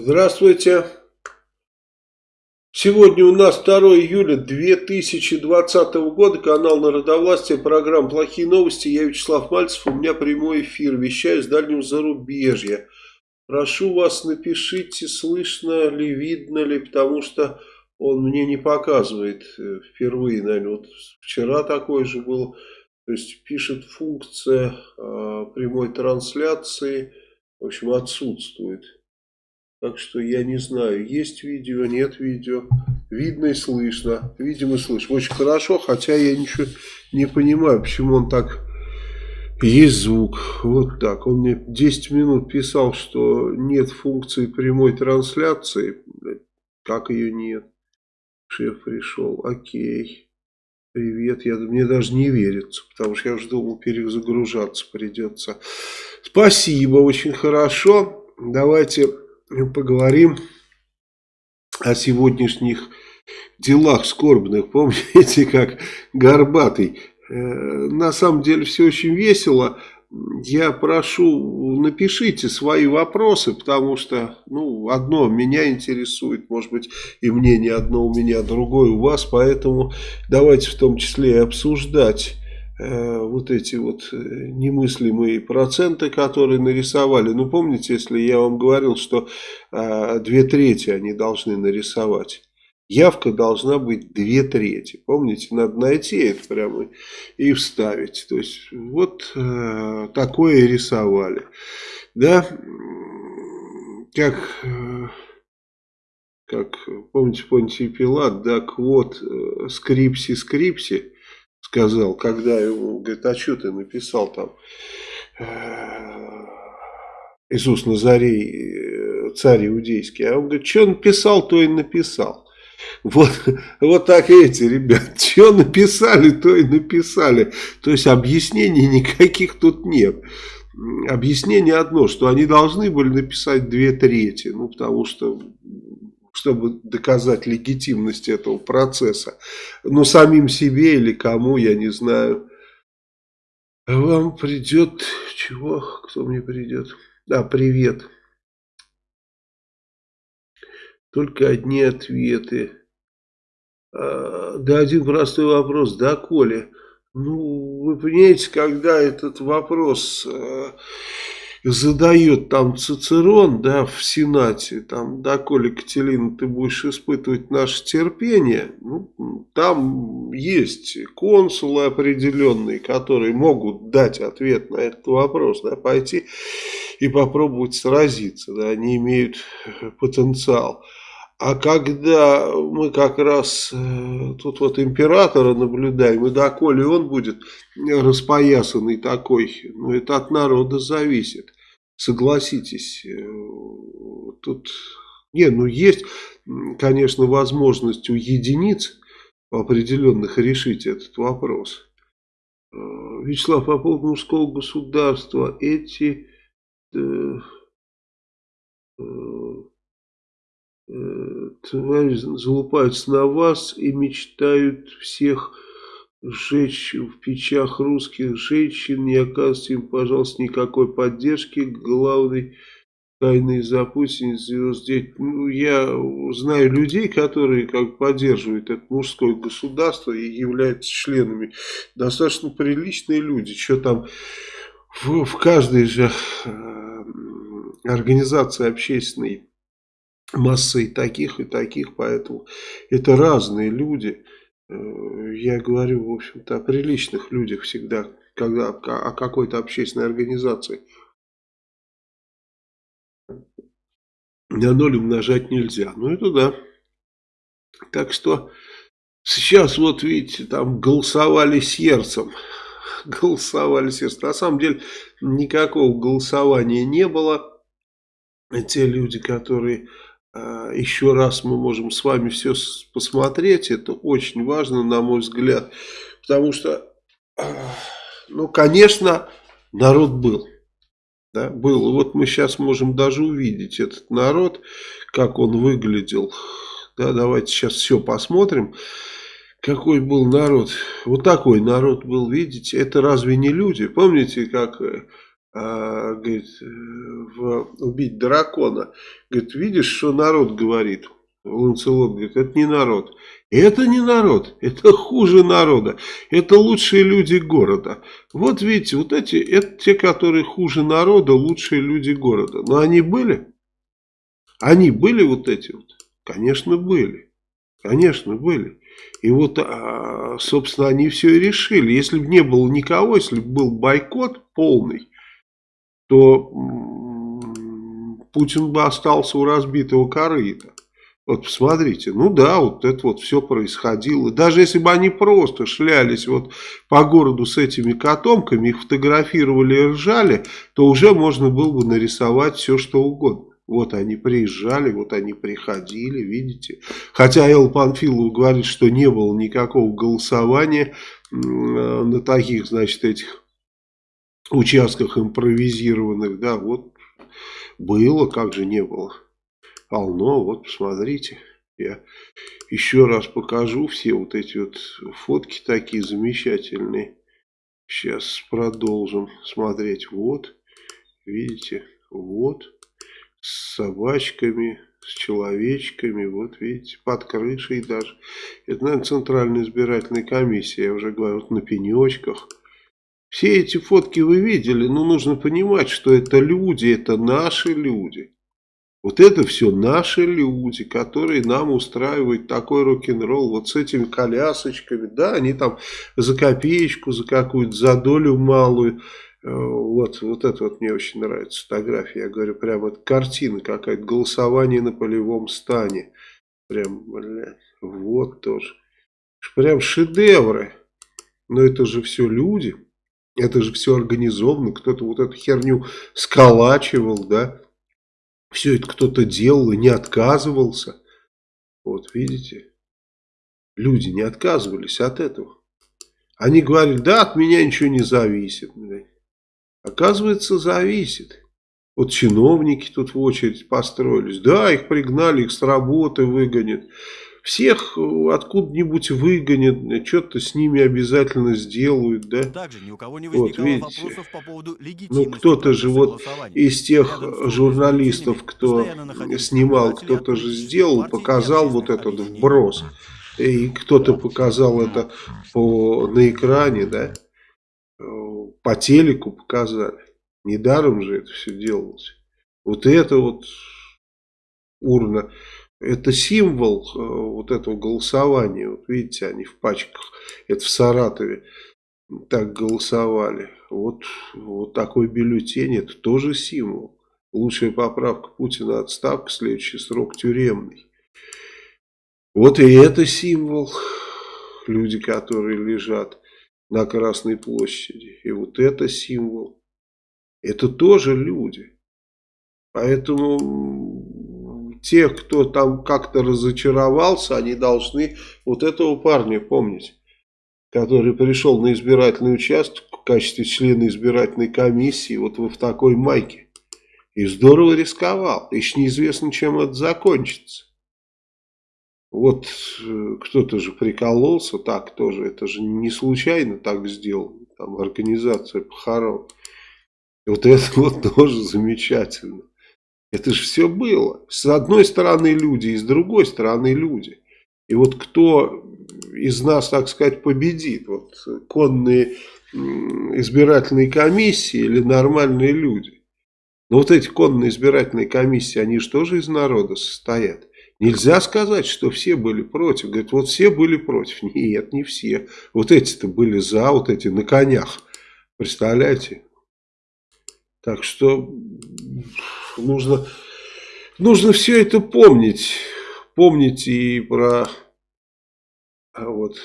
Здравствуйте. Сегодня у нас 2 июля 2020 года, канал Народовластия, программа «Плохие новости». Я Вячеслав Мальцев, у меня прямой эфир, вещаю с дальнего зарубежья. Прошу вас, напишите, слышно ли, видно ли, потому что он мне не показывает э, впервые, наверное, вот вчера такое же было. То есть пишет функция э, прямой трансляции, в общем, отсутствует. Так что я не знаю, есть видео, нет видео. Видно и слышно. Видимо слышно. Очень хорошо, хотя я ничего не понимаю, почему он так... Есть звук. Вот так. Он мне 10 минут писал, что нет функции прямой трансляции. Как ее нет? Шеф пришел. Окей. Привет. Я, мне даже не верится, потому что я уже думал, перезагружаться придется. Спасибо, очень хорошо. Давайте поговорим о сегодняшних делах скорбных. Помните, как Горбатый? Э, на самом деле все очень весело. Я прошу, напишите свои вопросы, потому что, ну, одно меня интересует, может быть, и мнение одно у меня, другое у вас, поэтому давайте в том числе и обсуждать вот эти вот э, немыслимые проценты, которые нарисовали. Ну, помните, если я вам говорил, что э, две трети они должны нарисовать. Явка должна быть две трети. Помните, надо найти это прямо и вставить. То есть, вот э, такое рисовали. Да, как, э, как помните, Понтий Пилат, да, квот э, скрипси скрипси сказал, когда ему, говорит, а что ты написал там, э, Иисус Назарей, э, царь иудейский, а он говорит, что написал, то и написал. Вот, вот так эти ребят, что написали, то и написали. То есть объяснений никаких тут нет. Объяснение одно, что они должны были написать две трети, ну потому что чтобы доказать легитимность этого процесса. Но самим себе или кому, я не знаю. Вам придет... Чего? Кто мне придет? Да, привет. Только одни ответы. А, да, один простой вопрос. Да, Коля? Ну, вы понимаете, когда этот вопрос... А, задает там Цицерон, да, в Сенате, там, доколе, Катерина, ты будешь испытывать наше терпение, ну, там есть консулы определенные, которые могут дать ответ на этот вопрос, да, пойти и попробовать сразиться, да, они имеют потенциал. А когда мы как раз э, тут вот императора наблюдаем, и доколе он будет распоясанный такой, ну это от народа зависит. Согласитесь, э, тут, не, ну есть, конечно, возможность у единиц определенных решить этот вопрос. Э, Вячеслав, по поводу мужского государства, эти... Э, э, твари залупаются на вас и мечтают всех сжечь в печах русских женщин, не оказывайте им, пожалуйста, никакой поддержки. Главный тайный запутин сделать. Ну, я знаю людей, которые как поддерживают это мужское государство и являются членами. Достаточно приличные люди. Что там в, в каждой же э, организации общественной массы и таких, и таких, поэтому это разные люди. Э, я говорю, в общем-то, о приличных людях всегда, когда о какой-то общественной организации. На ноль умножать нельзя. Ну, это да. Так что сейчас, вот видите, там голосовали сердцем. Голосовали сердцем. На самом деле, никакого голосования не было. Те люди, которые еще раз мы можем с вами все посмотреть. Это очень важно, на мой взгляд. Потому что, а, ну, конечно, народ был. Да, был. вот мы сейчас можем даже увидеть этот народ, как он выглядел. Да, давайте сейчас все посмотрим. Какой был народ. Вот такой народ был, видите. Это разве не люди? Помните, как э, а, говорит, в «Убить дракона». Говорит, видишь, что народ говорит? Ланцелот говорит, это не народ. Это не народ, это хуже народа, это лучшие люди города. Вот видите, вот эти, это те, которые хуже народа, лучшие люди города. Но они были? Они были вот эти вот? Конечно, были. Конечно, были. И вот, а, собственно, они все и решили. Если бы не было никого, если бы был бойкот полный, то Путин бы остался у разбитого корыта. Вот посмотрите, ну да, вот это вот все происходило. Даже если бы они просто шлялись вот по городу с этими котомками, их фотографировали и ржали, то уже можно было бы нарисовать все, что угодно. Вот они приезжали, вот они приходили, видите. Хотя Эл Панфилов говорит, что не было никакого голосования на таких, значит, этих участках импровизированных. Да, вот было, как же не было. Полно, вот посмотрите. Я еще раз покажу все вот эти вот фотки такие замечательные. Сейчас продолжим смотреть. Вот, видите, вот с собачками, с человечками, вот видите, под крышей даже. Это, наверное, Центральная избирательная комиссия, я уже говорю, вот на пенечках. Все эти фотки вы видели, но нужно понимать, что это люди, это наши люди. Вот это все наши люди, которые нам устраивают такой рок-н-ролл, вот с этими колясочками, да, они там за копеечку, за какую-то, за долю малую, Э, вот, вот это вот мне очень нравится фотография. Я говорю, прям вот картина какая-то, голосование на полевом стане. Прям, блядь, вот тоже. Прям шедевры. Но это же все люди. Это же все организовано. Кто-то вот эту херню сколачивал, да. Все это кто-то делал и не отказывался. Вот, видите. Люди не отказывались от этого. Они говорили, да, от меня ничего не зависит. Оказывается, зависит. Вот чиновники тут в очередь построились. Да, их пригнали, их с работы выгонят. Всех откуда-нибудь выгонят, что-то с ними обязательно сделают, да? Также ни у кого не вот, видите. по поводу Ну, кто-то же вот из тех журналистов, кто снимал, кто-то же сделал, показал вот этот вброс. И кто-то показал это по, на экране, да? по телеку показали. Недаром же это все делалось. Вот это вот урна, это символ э, вот этого голосования. Вот видите, они в пачках. Это в Саратове так голосовали. Вот, вот такой бюллетень, это тоже символ. Лучшая поправка Путина отставка, следующий срок тюремный. Вот и это символ. Люди, которые лежат на Красной площади. И вот это символ. Это тоже люди. Поэтому те, кто там как-то разочаровался, они должны вот этого парня помнить. Который пришел на избирательный участок в качестве члена избирательной комиссии вот в такой майке. И здорово рисковал. Еще неизвестно, чем это закончится. Вот э, кто-то же прикололся так тоже, это же не случайно так сделано, там организация похорон. Вот это вот тоже замечательно. Это же все было. С одной стороны люди, и с другой стороны люди. И вот кто из нас, так сказать, победит? Вот конные избирательные комиссии или нормальные люди? Но вот эти конные избирательные комиссии, они же тоже из народа состоят. Нельзя сказать, что все были против. Говорит, вот все были против. Нет, не все. Вот эти-то были за, вот эти на конях. Представляете? Так что нужно, нужно все это помнить. Помнить и про, а вот,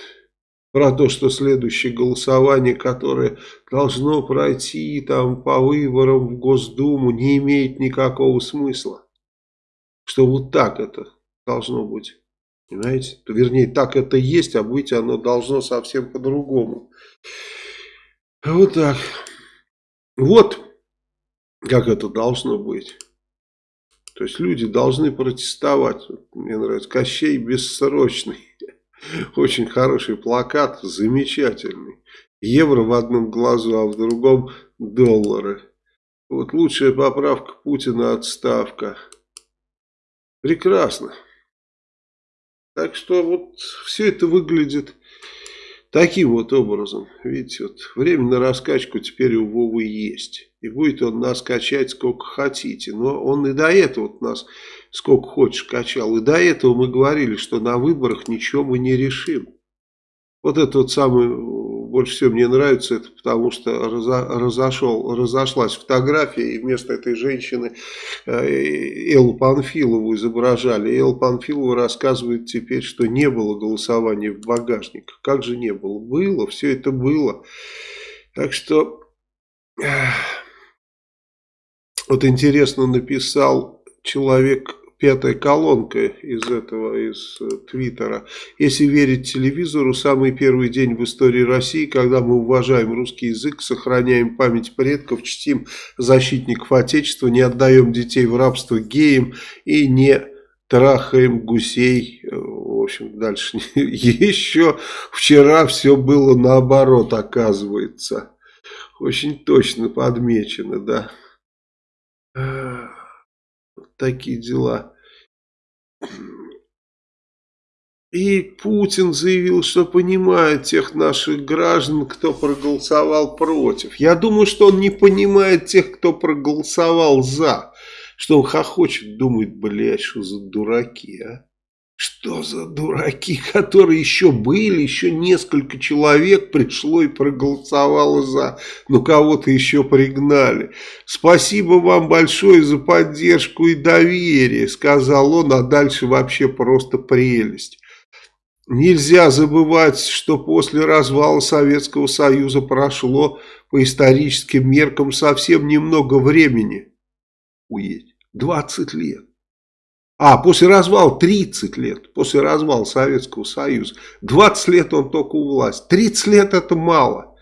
про то, что следующее голосование, которое должно пройти там по выборам в Госдуму, не имеет никакого смысла. Что вот так это должно быть. Понимаете? Вернее, так это есть, а быть оно должно совсем по-другому. Вот так. Вот как это должно быть. То есть люди должны протестовать. Мне нравится Кощей бессрочный. Очень хороший плакат, замечательный. Евро в одном глазу, а в другом доллары. Вот лучшая поправка Путина отставка. Прекрасно. Так что вот все это выглядит таким вот образом. Видите, вот время на раскачку теперь у Вовы есть. И будет он нас качать сколько хотите. Но он и до этого вот нас сколько хочешь качал. И до этого мы говорили, что на выборах ничего мы не решим. Вот это вот самое, больше всего мне нравится, это потому что разошел, разошлась фотография, и вместо этой женщины э, Эллу Панфилову изображали. Элла Панфилова рассказывает теперь, что не было голосования в багажниках. Как же не было? Было, все это было. Так что, вот интересно написал человек пятая колонка из этого, из э, Твиттера. Если верить телевизору, самый первый день в истории России, когда мы уважаем русский язык, сохраняем память предков, чтим защитников Отечества, не отдаем детей в рабство геям и не трахаем гусей. Э, в общем, дальше еще вчера все было наоборот, оказывается. Очень точно подмечено, да. Такие дела. И Путин заявил, что понимает тех наших граждан, кто проголосовал против. Я думаю, что он не понимает тех, кто проголосовал за. Что он хохочет, думает, блядь, что за дураки, а? Что за дураки, которые еще были, еще несколько человек пришло и проголосовало за, но кого-то еще пригнали. Спасибо вам большое за поддержку и доверие, сказал он, а дальше вообще просто прелесть. Нельзя забывать, что после развала Советского Союза прошло по историческим меркам совсем немного времени. Уедь, 20 лет. А, после развала 30 лет, после развала Советского Союза. 20 лет он только у власти. 30 лет это мало.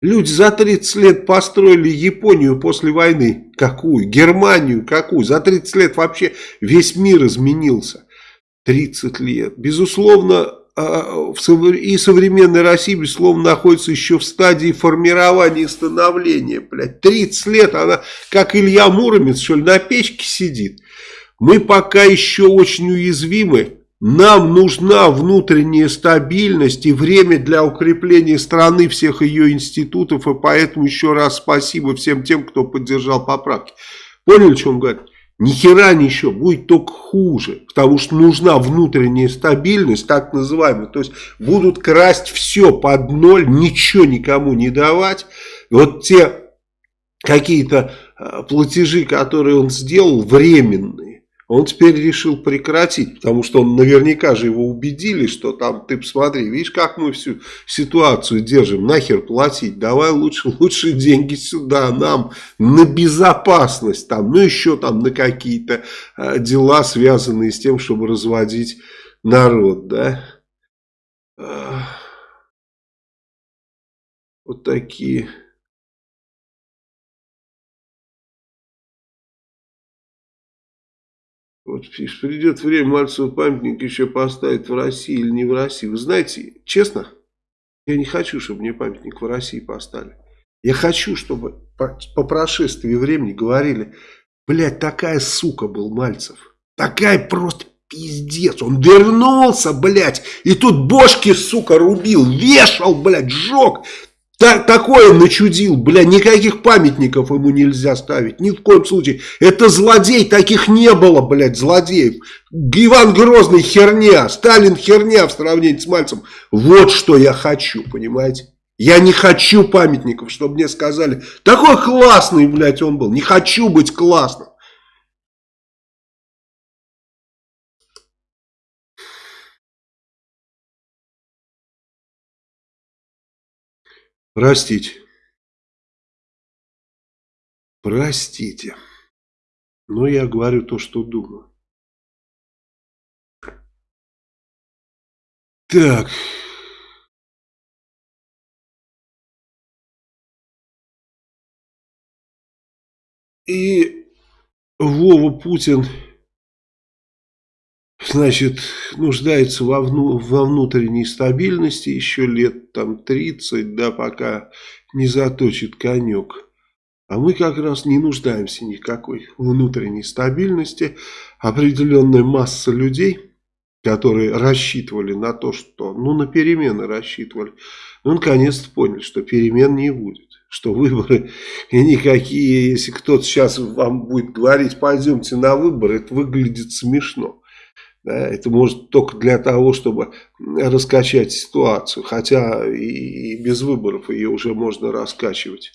Люди за 30 лет построили Японию после войны. Какую? Германию какую? За 30 лет вообще весь мир изменился. 30 лет. Безусловно, а, и современная Россия, безусловно, находится еще в стадии формирования и становления. Блядь. 30 лет она, как Илья Муромец, что ли, на печке сидит. Мы пока еще очень уязвимы. Нам нужна внутренняя стабильность и время для укрепления страны, всех ее институтов. И поэтому еще раз спасибо всем тем, кто поддержал поправки. Поняли, что он говорит? Ни хера ничего, будет только хуже, потому что нужна внутренняя стабильность, так называемая. То есть будут красть все под ноль, ничего никому не давать. Вот те какие-то э, платежи, которые он сделал, временные он теперь решил прекратить, потому что он наверняка же его убедили, что там, ты посмотри, видишь, как мы всю ситуацию держим, нахер платить, давай лучше, лучше деньги сюда, нам на безопасность, там, ну еще там на какие-то э, дела, связанные с тем, чтобы разводить народ, да. Вот такие Вот придет время, Мальцеву памятник еще поставить в России или не в России. Вы знаете, честно, я не хочу, чтобы мне памятник в России поставили. Я хочу, чтобы по, по прошествии времени говорили, блядь, такая сука был Мальцев. Такая просто пиздец. Он вернулся, блядь, и тут бошки, сука, рубил, вешал, блядь, сжег. Так, такое начудил, бля, никаких памятников ему нельзя ставить, ни в коем случае. Это злодей, таких не было, блядь, злодеев. Иван Грозный херня, Сталин херня в сравнении с Мальцем. Вот что я хочу, понимаете? Я не хочу памятников, чтобы мне сказали, такой классный, блядь, он был. Не хочу быть классным. Простите. Простите. Но я говорю то, что думаю. Так. И Вова Путин значит, нуждается во, вну, во внутренней стабильности еще лет там 30, да, пока не заточит конек. А мы как раз не нуждаемся никакой внутренней стабильности. Определенная масса людей, которые рассчитывали на то, что, ну, на перемены рассчитывали, ну, наконец-то поняли, что перемен не будет. Что выборы никакие, если кто-то сейчас вам будет говорить, пойдемте на выборы, это выглядит смешно. Да, это может только для того, чтобы раскачать ситуацию. Хотя и, и без выборов ее уже можно раскачивать.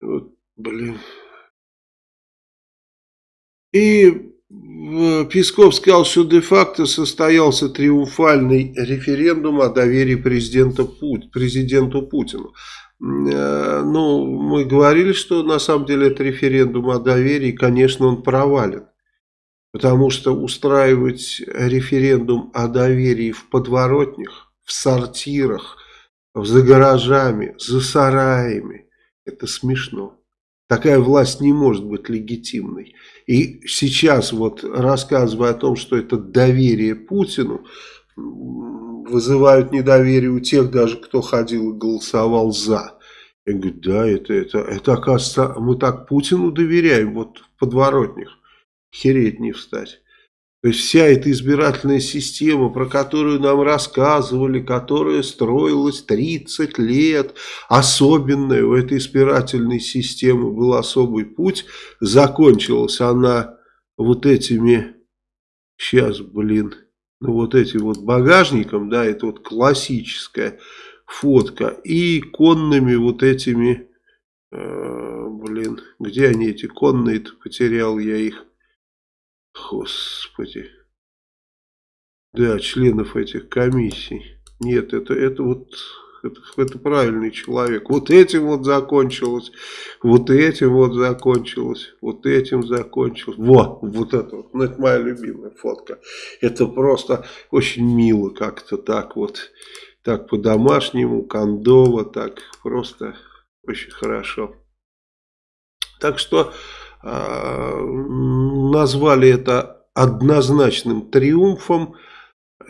Вот, блин. И Песков сказал, что де-факто состоялся триумфальный референдум о доверии президента Пут, президенту Путину. Э, ну, мы говорили, что на самом деле это референдум о доверии, конечно, он провален. Потому что устраивать референдум о доверии в подворотнях, в сортирах, за гаражами, за сараями, это смешно. Такая власть не может быть легитимной. И сейчас вот рассказывая о том, что это доверие Путину, вызывают недоверие у тех даже, кто ходил и голосовал за. Я говорю, да, это, это, это оказывается, мы так Путину доверяем, вот в подворотнях. Хереть не встать. То есть вся эта избирательная система, про которую нам рассказывали, которая строилась 30 лет, особенная у этой избирательной системы был особый путь, закончилась она вот этими, сейчас, блин, ну вот этим вот багажником, да, это вот классическая фотка, и конными вот этими, э, блин, где они эти конные-то, потерял я их, Господи. Да, членов этих комиссий. Нет, это, это вот... Это, это правильный человек. Вот этим вот закончилось, вот этим вот закончилось, вот этим закончилось. Вот, вот это вот. Ну, это моя любимая фотка. Это просто очень мило как-то так вот. Так по-домашнему, кондово, так просто очень хорошо. Так что а, назвали это однозначным триумфом.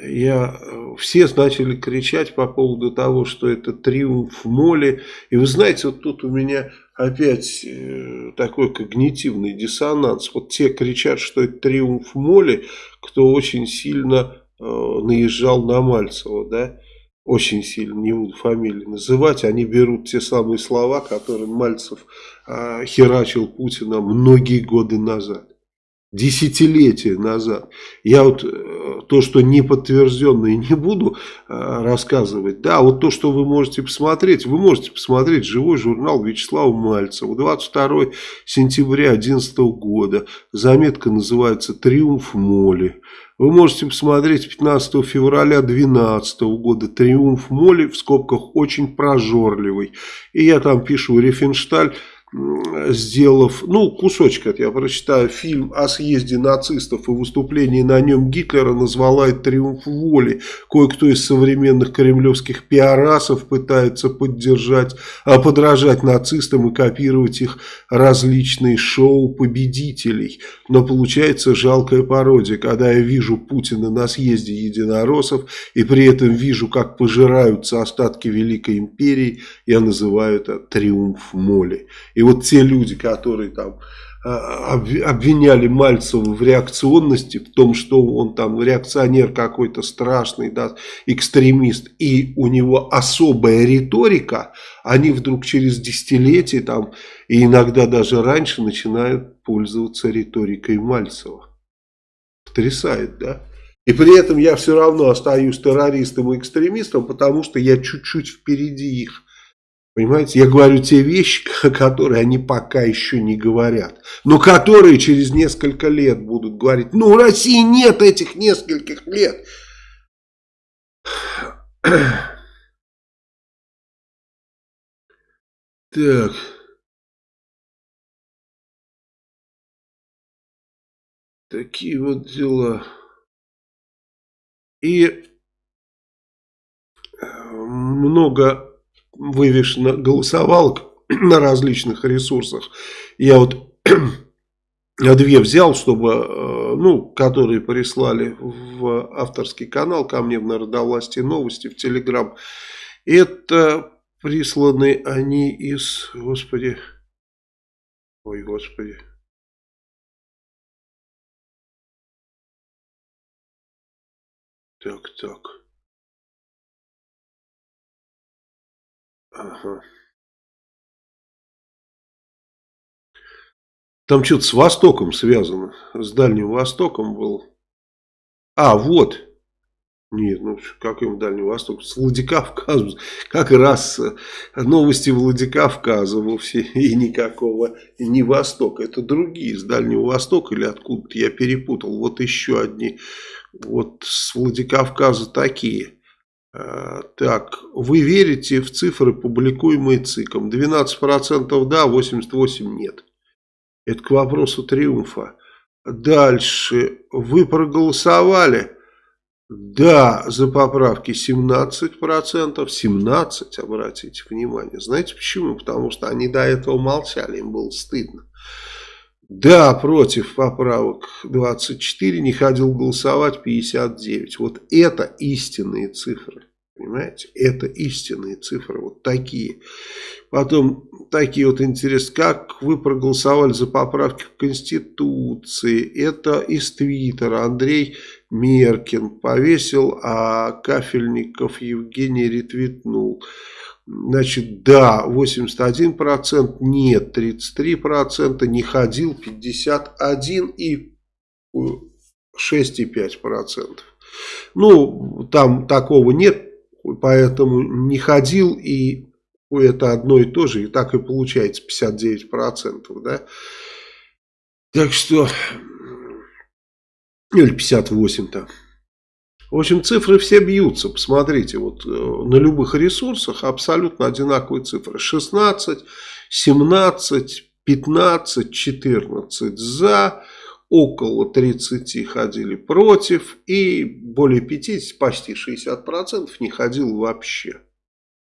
Я, все начали кричать по поводу того, что это триумф моли. И вы знаете, вот тут у меня опять э, такой когнитивный диссонанс. Вот те кричат, что это триумф моли, кто очень сильно э, наезжал на Мальцева, да очень сильно, не буду фамилии называть, они берут те самые слова, которые Мальцев э, херачил Путина многие годы назад. Десятилетия назад. Я вот э, то, что не подтвержденно и не буду э, рассказывать, да, вот то, что вы можете посмотреть, вы можете посмотреть живой журнал Вячеслава Мальцева, 22 сентября 2011 года, заметка называется «Триумф моли». Вы можете посмотреть 15 февраля 2012 года «Триумф моли» в скобках «очень прожорливый». И я там пишу «Рефеншталь» сделав, ну, кусочек это я прочитаю, фильм о съезде нацистов и выступлении на нем Гитлера назвала это «Триумф воли». Кое-кто из современных кремлевских пиарасов пытается поддержать, а подражать нацистам и копировать их различные шоу победителей. Но получается жалкая пародия, когда я вижу Путина на съезде единороссов и при этом вижу, как пожираются остатки Великой Империи, я называю это «Триумф моли». И вот те люди, которые там а, обвиняли Мальцева в реакционности, в том, что он там реакционер какой-то страшный, да, экстремист, и у него особая риторика, они вдруг через десятилетия там, и иногда даже раньше начинают пользоваться риторикой Мальцева. Потрясает, да? И при этом я все равно остаюсь террористом и экстремистом, потому что я чуть-чуть впереди их. Понимаете, я говорю те вещи, которые они пока еще не говорят, но которые через несколько лет будут говорить. Ну, у России нет этих нескольких лет. Так. Такие вот дела. И э, много вывешено голосовалок на различных ресурсах. Я вот две взял, чтобы э, ну, которые прислали в авторский канал ко мне в Народовластии новости в Телеграм. Это присланы они из, господи, ой, господи. Так, так. Ага. Там что-то с Востоком связано. С Дальним Востоком был. А, вот. Нет, ну каким Дальним Востоком? С Владикавказом. Как раз э, новости Владикавказа вовсе и никакого не Востока. Это другие с Дальнего Востока или откуда-то я перепутал. Вот еще одни. Вот с Владикавказа такие. Э, так, вы верите в цифры, публикуемые ЦИКом? 12% да, 88% нет. Это к вопросу триумфа. Дальше. Вы проголосовали? Да, за поправки 17%. 17, обратите внимание. Знаете почему? Потому что они до этого молчали, им было стыдно. Да, против поправок 24, не ходил голосовать 59. Вот это истинные цифры. Понимаете? Это истинные цифры. Вот такие. Потом такие вот интересы. Как вы проголосовали за поправки в Конституции? Это из Твиттера. Андрей Меркин повесил, а Кафельников Евгений ретвитнул. Значит, да, 81%, нет, 33%, не ходил 51% и 6,5%. Ну, там такого нет, поэтому не ходил и это одно и то же, и так и получается 59%, да. Так что, или 58-то. В общем, цифры все бьются, посмотрите, вот э, на любых ресурсах абсолютно одинаковые цифры. 16, 17, 15, 14 за, около 30 ходили против и более 50, почти 60% не ходил вообще.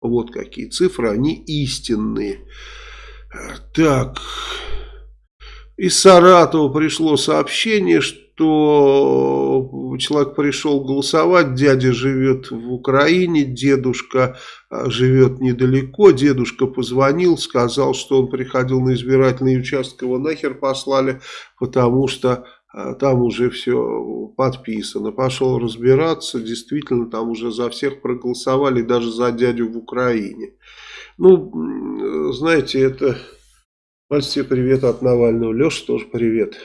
Вот какие цифры, они истинные. Так, из Саратова пришло сообщение, что человек пришел голосовать, дядя живет в Украине, дедушка а, живет недалеко, дедушка позвонил, сказал, что он приходил на избирательный участок, его нахер послали, потому что а, там уже все подписано. Пошел разбираться, действительно, там уже за всех проголосовали, даже за дядю в Украине. Ну, знаете, это... Мальчик, привет от Навального. Леша тоже привет.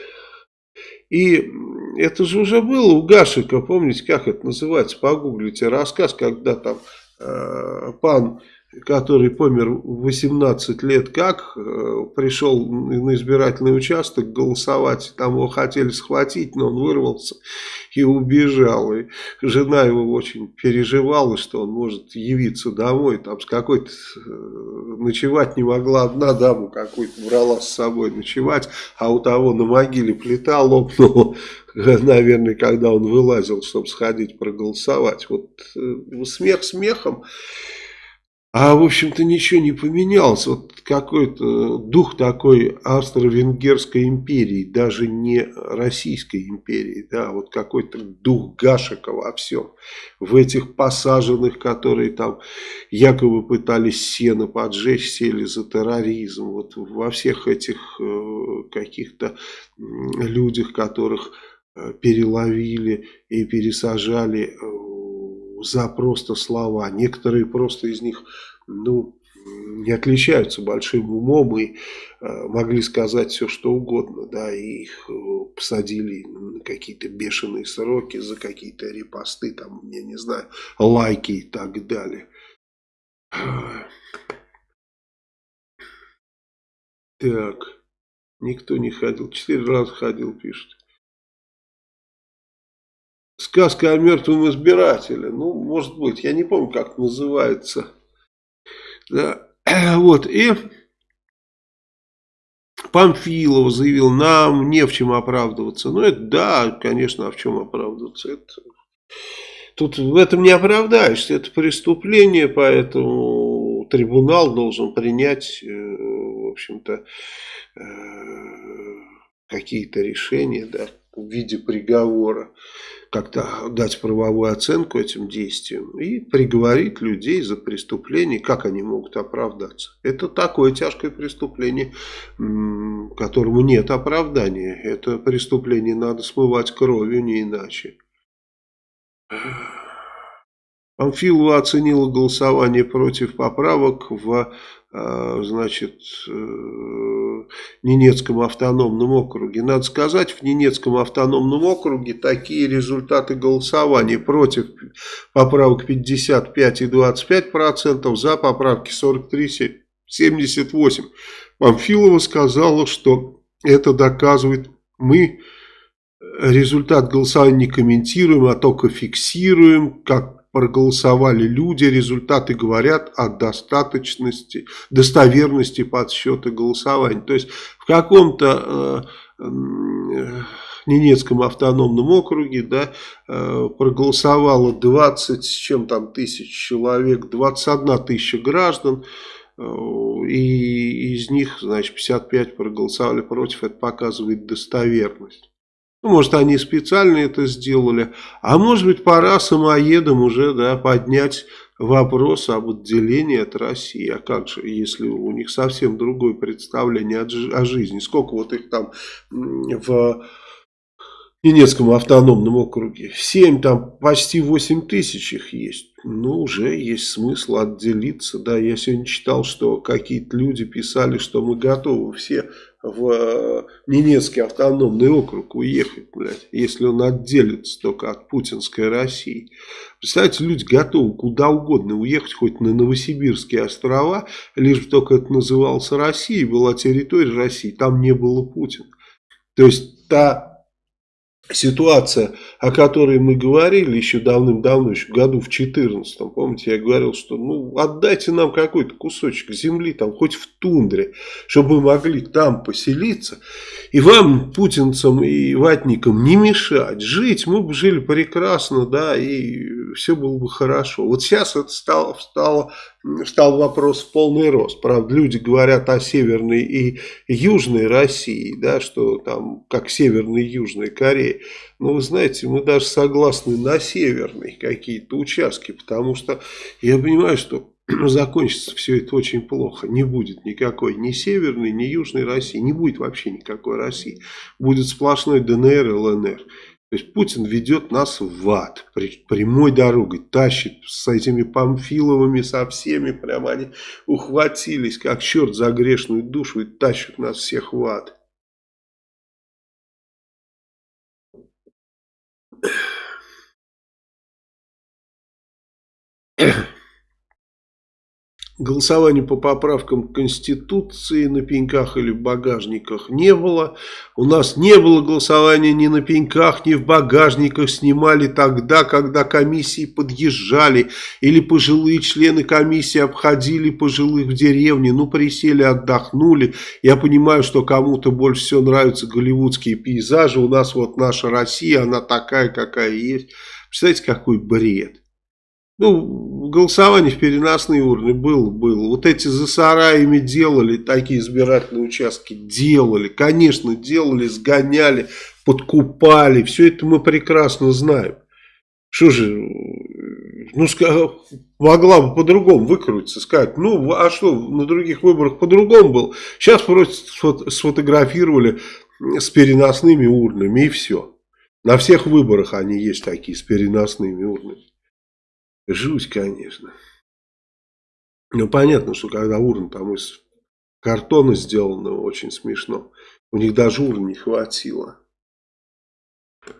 И это же уже было у Гашика, помните, как это называется, погуглите, рассказ, когда там э, пан который помер в 18 лет, как э, пришел на избирательный участок голосовать, там его хотели схватить, но он вырвался и убежал. И жена его очень переживала, что он может явиться домой, там с какой-то э, ночевать не могла одна дама какой-то брала с собой ночевать, а у того на могиле плита лопнула, наверное, когда он вылазил, чтобы сходить проголосовать. Вот э, смех смехом. А, в общем-то, ничего не поменялось. Вот какой-то дух такой Австро-Венгерской империи, даже не Российской империи, да, вот какой-то дух Гашика во всем. В этих посаженных, которые там якобы пытались сено поджечь, сели за терроризм. Вот во всех этих э, каких-то людях, которых э, переловили и пересажали э, за просто слова. Некоторые просто из них, ну, не отличаются большим умом и э, могли сказать все, что угодно, да, и их э, посадили на какие-то бешеные сроки за какие-то репосты, там, я не знаю, лайки и так далее. Так, никто не ходил, четыре раза ходил, пишет. Сказка о мертвом избирателе. Ну, может быть, я не помню, как называется. Да. Вот, и Памфилова заявил, нам не в чем оправдываться. Ну, это да, конечно, а в чем оправдываться? Это... Тут в этом не оправдаешься, это преступление, поэтому трибунал должен принять, э, в общем-то, э, какие-то решения, да. в виде приговора, как-то дать правовую оценку этим действиям и приговорить людей за преступление, как они могут оправдаться. Это такое тяжкое преступление, которому нет оправдания. Это преступление надо смывать кровью, не иначе. Памфилова оценила голосование против поправок в а, значит, э, Ненецком автономном округе. Надо сказать, в Ненецком автономном округе такие результаты голосования против поправок 55 и 25 процентов, за поправки 43 78. Памфилова сказала, что это доказывает, мы результат голосования не комментируем, а только фиксируем, как проголосовали люди, результаты говорят о достаточности, достоверности подсчета голосований. То есть в каком-то э, э, Ненецком автономном округе да, э, проголосовало 20 с чем там тысяч человек, 21 тысяча граждан, э, и из них, значит, 55 проголосовали против, это показывает достоверность. Ну, может, они специально это сделали, а может быть, пора самоедам уже да, поднять вопрос об отделении от России. А как же, если у них совсем другое представление о жизни? Сколько вот их там в Ненецком автономном округе? Семь, там почти восемь тысяч их есть. Ну, уже есть смысл отделиться. Да, я сегодня читал, что какие-то люди писали, что мы готовы все в э, Ненецкий автономный округ уехать, блядь, если он отделится только от путинской России. Представляете, люди готовы куда угодно уехать, хоть на Новосибирские острова, лишь бы только это назывался Россией, была территория России, там не было Путина. То есть та ситуация, о которой мы говорили еще давным-давно, еще году в 14 помните, я говорил, что ну отдайте нам какой-то кусочек земли, там хоть в тундре, чтобы мы могли там поселиться, и вам, путинцам и ватникам, не мешать. Жить, мы бы жили прекрасно, да, и все было бы хорошо. Вот сейчас это стало, стало стал вопрос в полный рост. Правда, люди говорят о Северной и Южной России, да, что там как Северной и Южной Кореи. Но вы знаете, мы даже согласны на Северной какие-то участки, потому что я понимаю, что закончится все это очень плохо. Не будет никакой ни Северной, ни Южной России. Не будет вообще никакой России. Будет сплошной ДНР и ЛНР. То есть Путин ведет нас в ад, прямой дорогой, тащит с этими Памфиловыми, со всеми, прямо они ухватились, как черт за грешную душу и тащат нас всех в ад. Yeah. Голосования по поправкам Конституции на пеньках или в багажниках не было. У нас не было голосования ни на пеньках, ни в багажниках. Снимали тогда, когда комиссии подъезжали. Или пожилые члены комиссии обходили пожилых в деревне. Ну, присели, отдохнули. Я понимаю, что кому-то больше всего нравятся голливудские пейзажи. У нас вот наша Россия, она такая, какая есть. Представляете, какой бред. Ну, голосование в переносные урны было, было. Вот эти за сараями делали, такие избирательные участки делали. Конечно, делали, сгоняли, подкупали. Все это мы прекрасно знаем. Что же, ну, могла бы по-другому выкрутиться, сказать, ну, а что, на других выборах по-другому было. Сейчас просто сфотографировали с переносными урнами и все. На всех выборах они есть такие с переносными урнами. Жуть, конечно. Ну, понятно, что когда урна там из картона сделана, очень смешно. У них даже урн не хватило.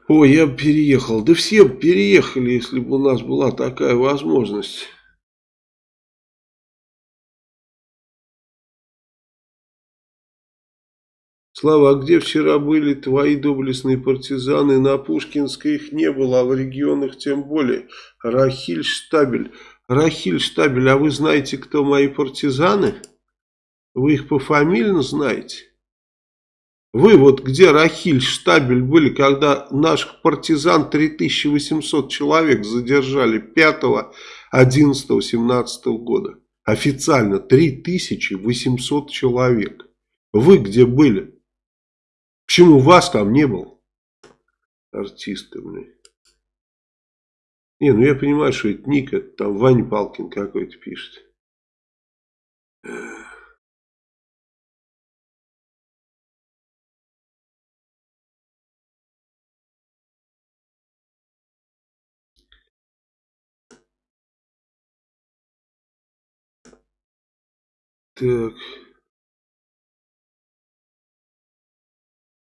Ой, я переехал. Да все переехали, если бы у нас была такая возможность. Слава, а где вчера были твои доблестные партизаны? На Пушкинской их не было, а в регионах тем более. Рахиль Штабель. Рахиль Штабель, а вы знаете, кто мои партизаны? Вы их пофамильно знаете? Вы вот где Рахиль Штабель были, когда наших партизан 3800 человек задержали 5, 11, 17 года? Официально 3800 человек. Вы где были? Почему вас там не было? артисты, блин. Не, ну я понимаю, что это ник, это там Ваня Палкин какой-то пишет. Так.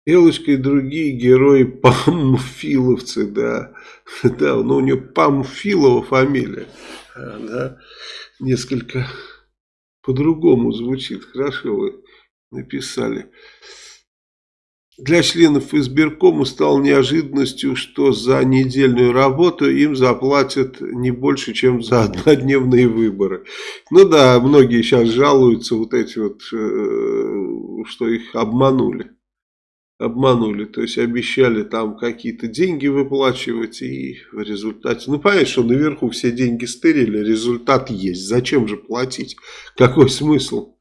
Элочка и другие герои памфиловцы, да. Да, ну у нее Памфилова фамилия. А, да, несколько по-другому звучит. Хорошо вы написали. Для членов избиркома стало неожиданностью, что за недельную работу им заплатят не больше, чем за однодневные выборы. Ну да, многие сейчас жалуются, вот эти вот, э, что их обманули. Обманули, то есть обещали там какие-то деньги выплачивать и в результате... Ну понятно, что наверху все деньги стырили, результат есть. Зачем же платить? Какой смысл?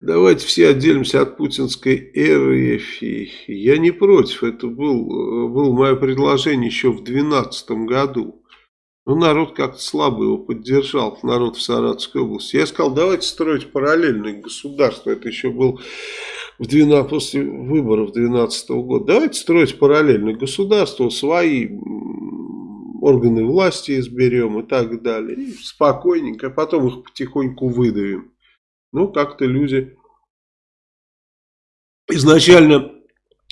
Давайте все отделимся от путинской эры. Я не против. Это был, было мое предложение еще в 2012 году. Но народ как-то слабо его поддержал, народ в Саратовской области. Я сказал, давайте строить параллельное государство. Это еще был в 12, после выборов 2012 года. Давайте строить параллельное государство, свои органы власти изберем и так далее. И спокойненько, а потом их потихоньку выдавим. Ну, как-то люди... Изначально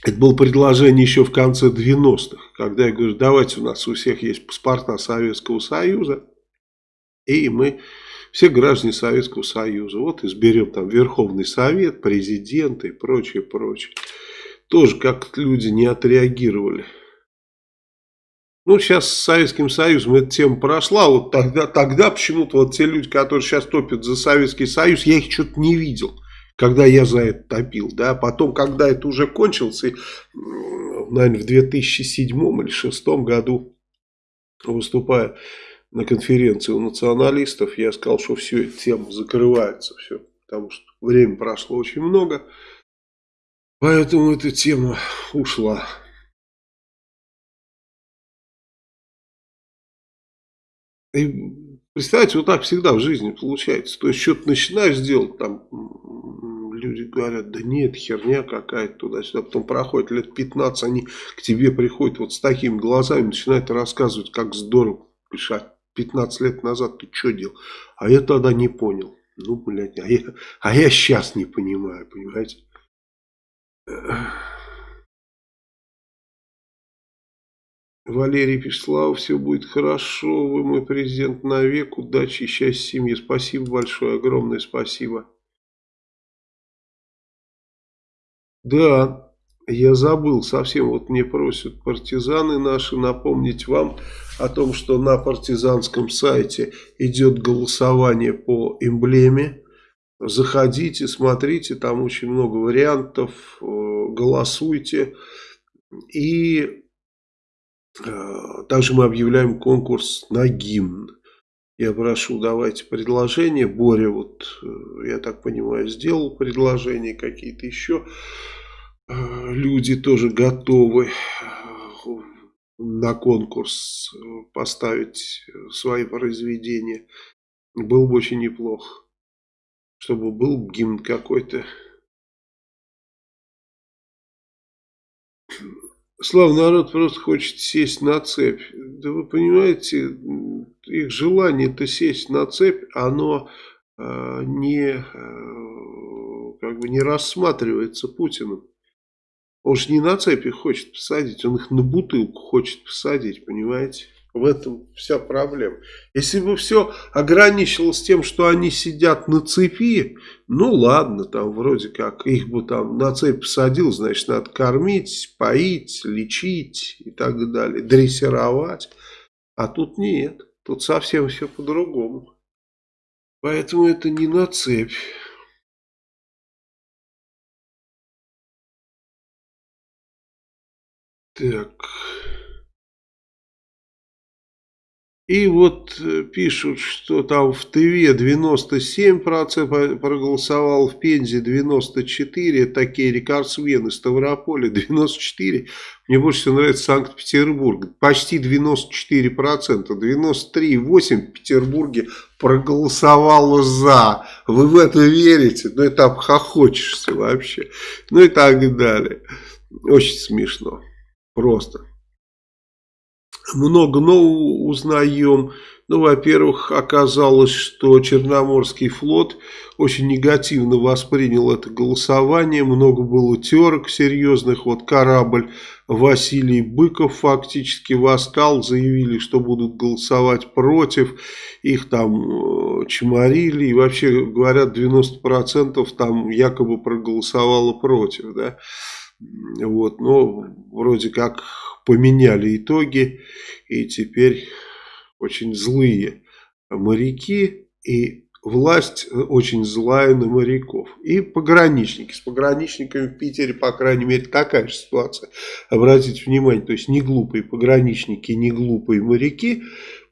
это было предложение еще в конце 90-х, когда я говорю, давайте у нас у всех есть паспорта Советского Союза, и мы все граждане Советского Союза. Вот изберем там Верховный Совет, президента и прочее, прочее. Тоже как люди не отреагировали. Ну, сейчас с Советским Союзом эта тема прошла. Вот тогда, тогда почему-то вот те люди, которые сейчас топят за Советский Союз, я их что-то не видел, когда я за это топил. Да? Потом, когда это уже кончилось, и, наверное, в 2007 или 2006 году, выступая на конференции у националистов, я сказал, что все, эта тема закрывается. Все, потому что время прошло очень много. Поэтому эта тема ушла. И представьте, вот так всегда в жизни получается. То есть, что-то начинаешь делать, там люди говорят, да нет, херня какая-то туда-сюда. Потом проходит лет 15, они к тебе приходят вот с такими глазами, начинают рассказывать, как здорово пишать. 15 лет назад ты что делал? А я тогда не понял. Ну, блядь, а я, а я сейчас не понимаю, понимаете? Валерий пишет, все будет хорошо, вы мой президент навек, удачи и счастья семье. Спасибо большое, огромное спасибо. Да, я забыл совсем, вот мне просят партизаны наши напомнить вам о том, что на партизанском сайте идет голосование по эмблеме. Заходите, смотрите, там очень много вариантов, э, голосуйте. И также мы объявляем конкурс на гимн. Я прошу, давайте предложения. Боря, вот, э, я так понимаю, сделал предложения какие-то еще. Э, люди тоже готовы на конкурс поставить свои произведения. Было бы очень неплохо, чтобы был гимн какой-то. Славный народ просто хочет сесть на цепь. Да вы понимаете, их желание-то сесть на цепь, оно э, не, э, как бы не рассматривается Путиным. Он же не на цепи хочет посадить, он их на бутылку хочет посадить, понимаете? В этом вся проблема. Если бы все ограничилось тем, что они сидят на цепи, ну ладно, там вроде как их бы там на цепь посадил, значит надо кормить, поить, лечить и так далее, дрессировать. А тут нет, тут совсем все по-другому. Поэтому это не на цепь. Так... И вот э, пишут, что там в Тыве 97% проголосовал, в Пензе 94%, такие рекордсмены, Ставрополя 94%. Мне больше всего нравится Санкт-Петербург, почти 94%, 93,8% в Петербурге проголосовало за. Вы в это верите? Ну это обхохочешься вообще. Ну и так далее. Очень смешно. Просто много нового узнаем. Ну, во-первых, оказалось, что Черноморский флот очень негативно воспринял это голосование. Много было терок серьезных. Вот корабль Василий Быков фактически восстал, заявили, что будут голосовать против. Их там э, чморили. И вообще, говорят, 90% там якобы проголосовало против. Да? Вот, но вроде как поменяли итоги, и теперь очень злые моряки, и власть очень злая на моряков. И пограничники. С пограничниками в Питере, по крайней мере, такая же ситуация. Обратите внимание, то есть не глупые пограничники, не глупые моряки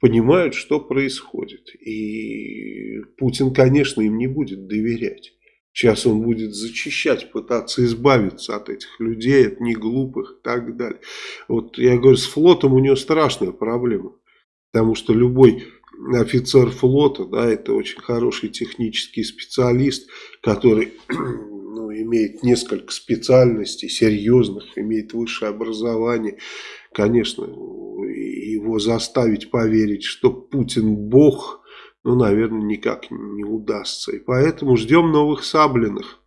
понимают, что происходит. И Путин, конечно, им не будет доверять. Сейчас он будет зачищать, пытаться избавиться от этих людей, от неглупых и так далее. Вот я говорю, с флотом у него страшная проблема. Потому что любой офицер флота, да, это очень хороший технический специалист, который ну, имеет несколько специальностей серьезных, имеет высшее образование. Конечно, его заставить поверить, что Путин бог – ну, наверное, никак не удастся. И поэтому ждем новых Саблиных.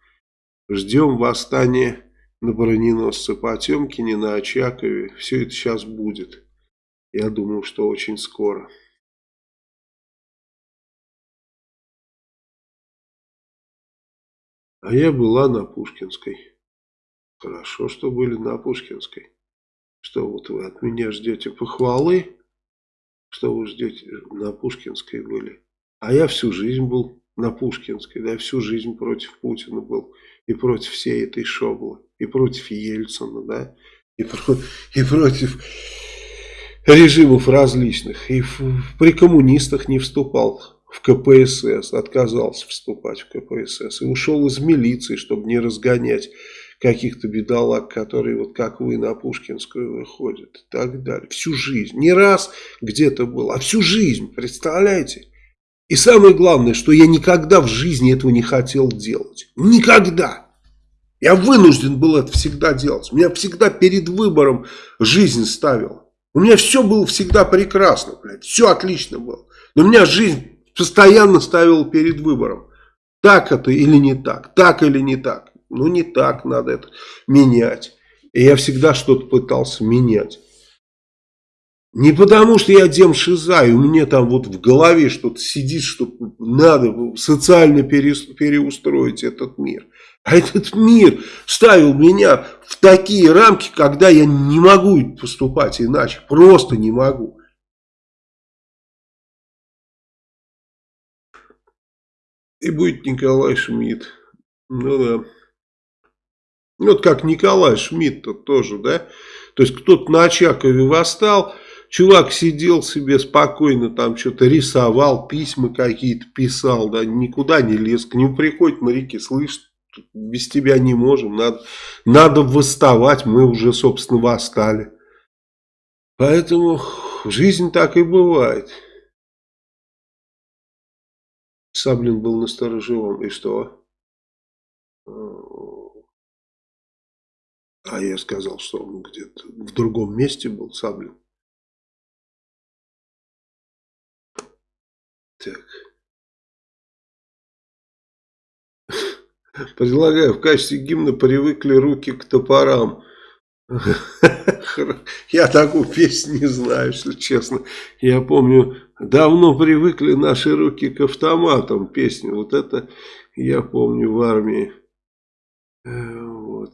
Ждем восстания на броненосце Потемкине, на Очакове. Все это сейчас будет. Я думаю, что очень скоро. А я была на Пушкинской. Хорошо, что были на Пушкинской. Что вот вы от меня ждете похвалы? Что вы ждете? На Пушкинской были. А я всю жизнь был на Пушкинской, да, всю жизнь против Путина был. И против всей этой шоблы, и против Ельцина, да, и, про, и против режимов различных. И в, при коммунистах не вступал в КПСС, отказался вступать в КПСС. И ушел из милиции, чтобы не разгонять каких-то бедолаг, которые вот как вы на Пушкинскую выходят и так далее. Всю жизнь. Не раз где-то был, а всю жизнь, представляете? И самое главное, что я никогда в жизни этого не хотел делать. Никогда. Я вынужден был это всегда делать. Меня всегда перед выбором жизнь ставила. У меня все было всегда прекрасно, блядь. Все отлично было. Но меня жизнь постоянно ставила перед выбором. Так это или не так. Так или не так. Ну не так, надо это менять. И я всегда что-то пытался менять. Не потому, что я дем шиза, и мне там вот в голове что-то сидит, что надо социально переустроить этот мир. А этот мир ставил меня в такие рамки, когда я не могу поступать иначе. Просто не могу. И будет Николай Шмидт. Ну да. Вот как Николай Шмидт-то тоже, да? То есть кто-то на Очакове восстал, Чувак сидел себе спокойно, там что-то рисовал, письма какие-то писал, да, никуда не лез. К нему приходят моряки, слышь, без тебя не можем, надо, надо восставать, мы уже, собственно, восстали. Поэтому жизнь так и бывает. Саблин был на сторожевом, и что? А я сказал, что он где-то в другом месте был, Саблин. Предлагаю в качестве гимна привыкли руки к топорам. Я такую песню не знаю, если честно. Я помню, давно привыкли наши руки к автоматам песню. Вот это я помню в армии. Э, вот.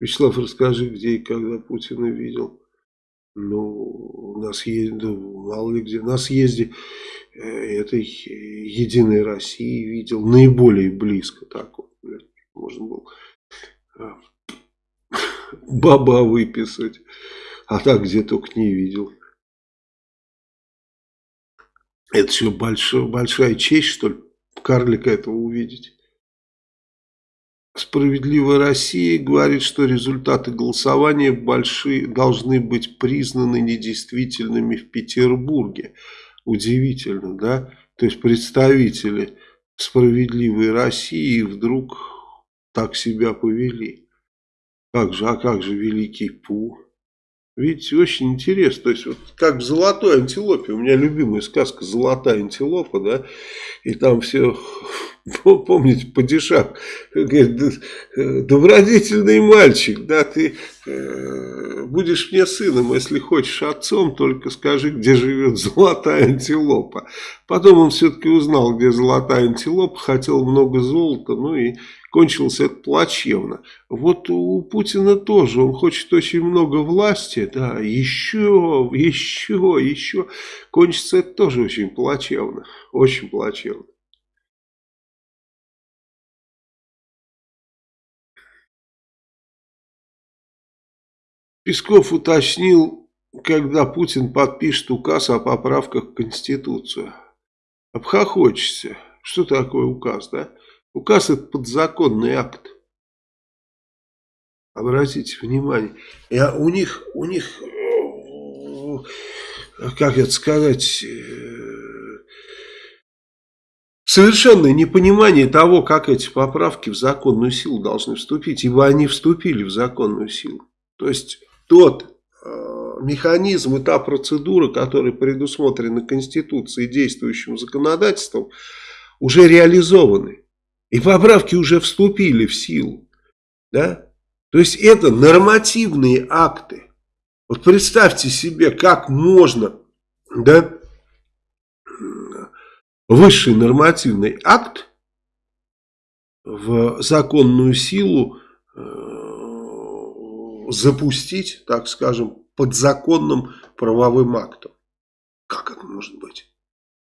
Вячеслав, расскажи, где и когда Путина видел. Ну, на съезде, мало ли где, на съезде э, этой Единой России видел наиболее близко так вот, блядь, можно было. А, баба выписать. А так где только не видел. Это все большой, большая честь, что ли, карлика этого увидеть. Справедливая Россия говорит, что результаты голосования большие, должны быть признаны недействительными в Петербурге. Удивительно, да? То есть представители справедливой России вдруг так себя повели. Как же, а как же великий Пу? Видите, очень интересно. То есть, вот как в «Золотой антилопе». У меня любимая сказка «Золотая антилопа», да, и там все, помните, падишах, говорит, добродетельный мальчик, да, ты э, будешь мне сыном, если хочешь отцом, только скажи, где живет золотая антилопа. Потом он все-таки узнал, где золотая антилопа, хотел много золота, ну и кончилось это плачевно. Вот у Путина тоже, он хочет очень много власти, да, еще, еще, еще. Кончится это тоже очень плачевно, очень плачевно. Песков уточнил, когда Путин подпишет указ о поправках в Конституцию. Обхохочешься. Что такое указ, да? Указ это подзаконный акт. Обратите внимание. Я, у них, у них, э, как это сказать, э, совершенное непонимание того, как эти поправки в законную силу должны вступить, ибо они вступили в законную силу. То есть тот э, механизм и та процедура, которая предусмотрена Конституцией и действующим законодательством, уже реализованы. И поправки уже вступили в силу. Да? То есть это нормативные акты. Вот представьте себе, как можно да, высший нормативный акт в законную силу э, запустить, так скажем, подзаконным правовым актом. Как это может быть?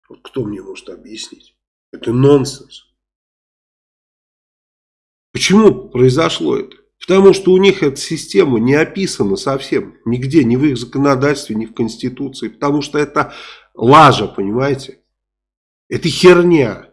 Вот кто мне может объяснить? Это нонсенс. Почему произошло это? Потому что у них эта система не описана совсем, нигде, ни в их законодательстве, ни в Конституции. Потому что это лажа, понимаете? Это херня.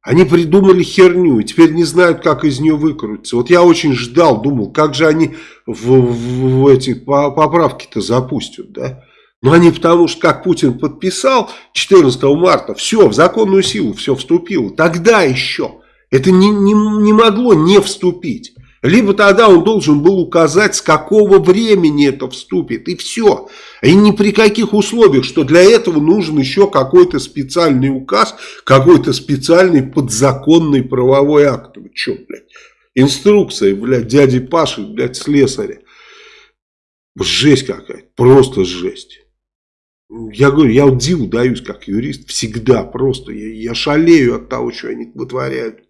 Они придумали херню и теперь не знают, как из нее выкрутиться. Вот я очень ждал, думал, как же они в, в, в эти поправки-то запустят, да? Но они потому что, как Путин подписал 14 марта, все, в законную силу все вступило. Тогда еще это не, не, не могло не вступить. Либо тогда он должен был указать, с какого времени это вступит, и все. И ни при каких условиях, что для этого нужен еще какой-то специальный указ, какой-то специальный подзаконный правовой акт. Вы что, блядь? Инструкция, блядь, дяди Паши, блядь, слесаря. Жесть какая-то, просто жесть. Я говорю, я диву даюсь как юрист всегда, просто я, я шалею от того, что они вытворяют.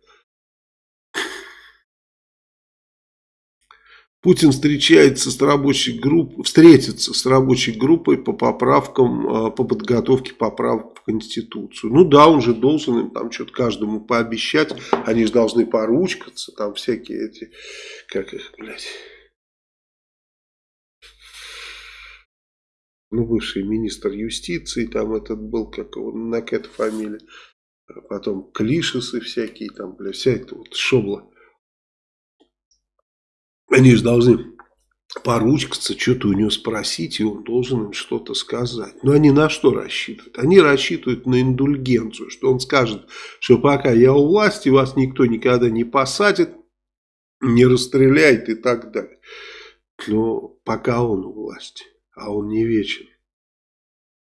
Путин встречается с рабочей группой, встретится с рабочей группой по поправкам, а, по подготовке поправок в Конституцию. Ну да, он же должен им там что-то каждому пообещать. Они же должны поручкаться, там всякие эти, как их, блядь. Ну, бывший министр юстиции, там этот был, как его, Накет фамилия. Потом Клишесы всякие, там, бля, вся эта вот шобла. Они же должны поручкаться, что-то у него спросить, и он должен им что-то сказать. Но они на что рассчитывают? Они рассчитывают на индульгенцию, что он скажет, что пока я у власти, вас никто никогда не посадит, не расстреляет и так далее. Но пока он у власти, а он не вечен.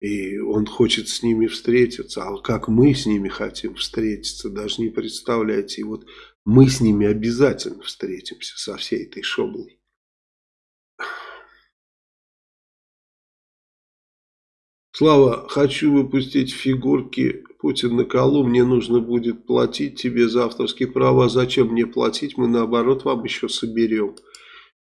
И он хочет с ними встретиться, а как мы с ними хотим встретиться, даже не представляете. И вот мы с ними обязательно встретимся со всей этой шоблой. Слава, хочу выпустить фигурки Путин на колу, мне нужно будет платить тебе за авторские права. Зачем мне платить? Мы наоборот вам еще соберем.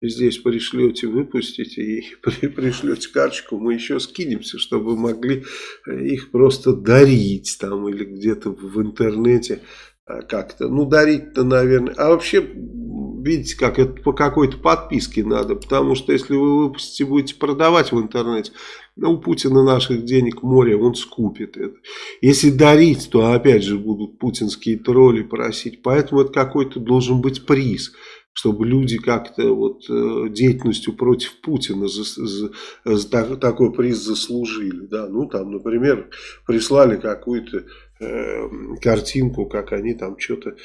Здесь пришлете, выпустите и пришлете карточку, мы еще скинемся, чтобы могли их просто дарить там или где-то в интернете как-то, ну, дарить-то, наверное. А вообще, видите, как это по какой-то подписке надо, потому что если вы выпустите, будете продавать в интернете, ну, у Путина наших денег море, он скупит это. Если дарить, то опять же будут путинские тролли просить, поэтому это какой-то должен быть приз чтобы люди как-то вот э, деятельностью против Путина за, за, за такой приз заслужили. Да? Ну, там, например, прислали какую-то э, картинку, как они там что-то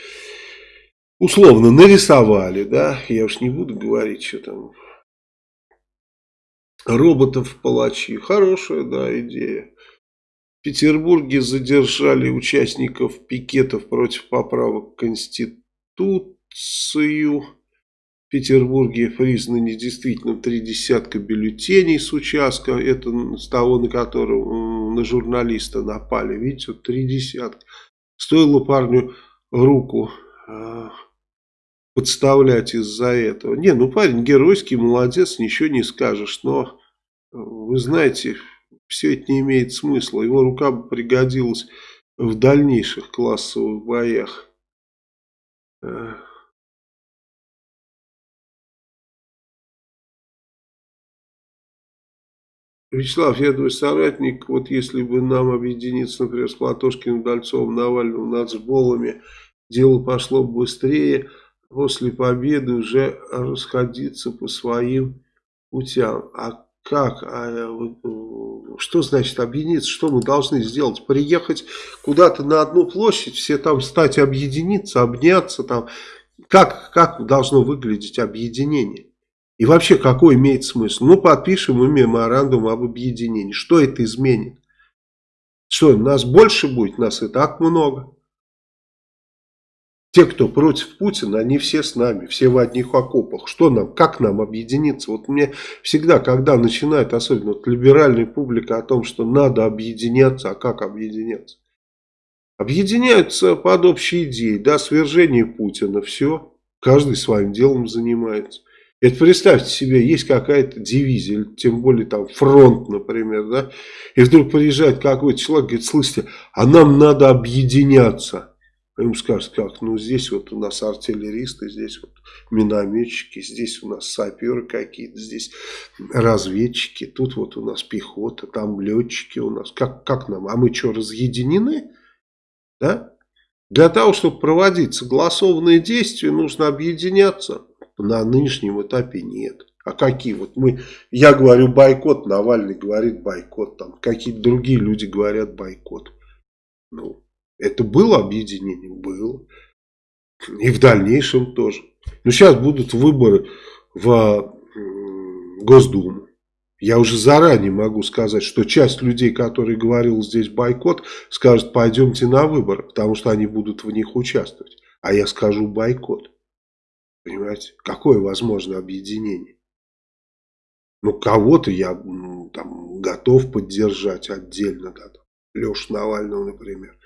условно нарисовали, да, я уж не буду говорить, что там, роботов-палачи, хорошая, да, идея. В Петербурге задержали участников пикетов против поправок в Конституцию. В Петербурге признаны недействительно три десятка бюллетеней с участка. Это с того, на на журналиста напали. Видите, вот три десятка. Стоило парню руку а, подставлять из-за этого. Не, ну парень геройский, молодец, ничего не скажешь. Но, вы знаете, все это не имеет смысла. Его рука бы пригодилась в дальнейших классовых боях. Вячеслав, я твой соратник, вот если бы нам объединиться, например, с Платошкиным, Дальцовым, Навальным, нацболами, дело пошло бы быстрее, после победы уже расходиться по своим путям. А как? А, что значит объединиться? Что мы должны сделать? Приехать куда-то на одну площадь, все там стать объединиться, обняться там. Как, как должно выглядеть объединение? И вообще, какой имеет смысл? Ну, подпишем мы меморандум об объединении. Что это изменит? Что, нас больше будет? Нас и так много. Те, кто против Путина, они все с нами, все в одних окопах. Что нам, как нам объединиться? Вот мне всегда, когда начинает, особенно вот либеральная публика, о том, что надо объединяться, а как объединяться? Объединяются под общей идеей, да, свержение Путина, все, каждый своим делом занимается. Это представьте себе, есть какая-то дивизия, тем более там фронт, например, да, и вдруг приезжает какой-то человек, говорит, слышите, а нам надо объединяться. А ему скажут, как, ну здесь вот у нас артиллеристы, здесь вот минометчики, здесь у нас саперы какие-то, здесь разведчики, тут вот у нас пехота, там летчики у нас. Как, как нам? А мы что, разъединены? Да? Для того, чтобы проводить согласованные действия, нужно объединяться на нынешнем этапе нет. А какие? Вот мы, я говорю бойкот, Навальный говорит бойкот, там какие-то другие люди говорят бойкот. Ну, это было объединение? Было. И в дальнейшем тоже. Но сейчас будут выборы в Госдуму. Я уже заранее могу сказать, что часть людей, которые говорил здесь бойкот, скажут, пойдемте на выборы, потому что они будут в них участвовать. А я скажу бойкот. Понимаете? Какое возможно объединение? Ну, кого-то я там готов поддержать отдельно, да, Лешу Навального, например.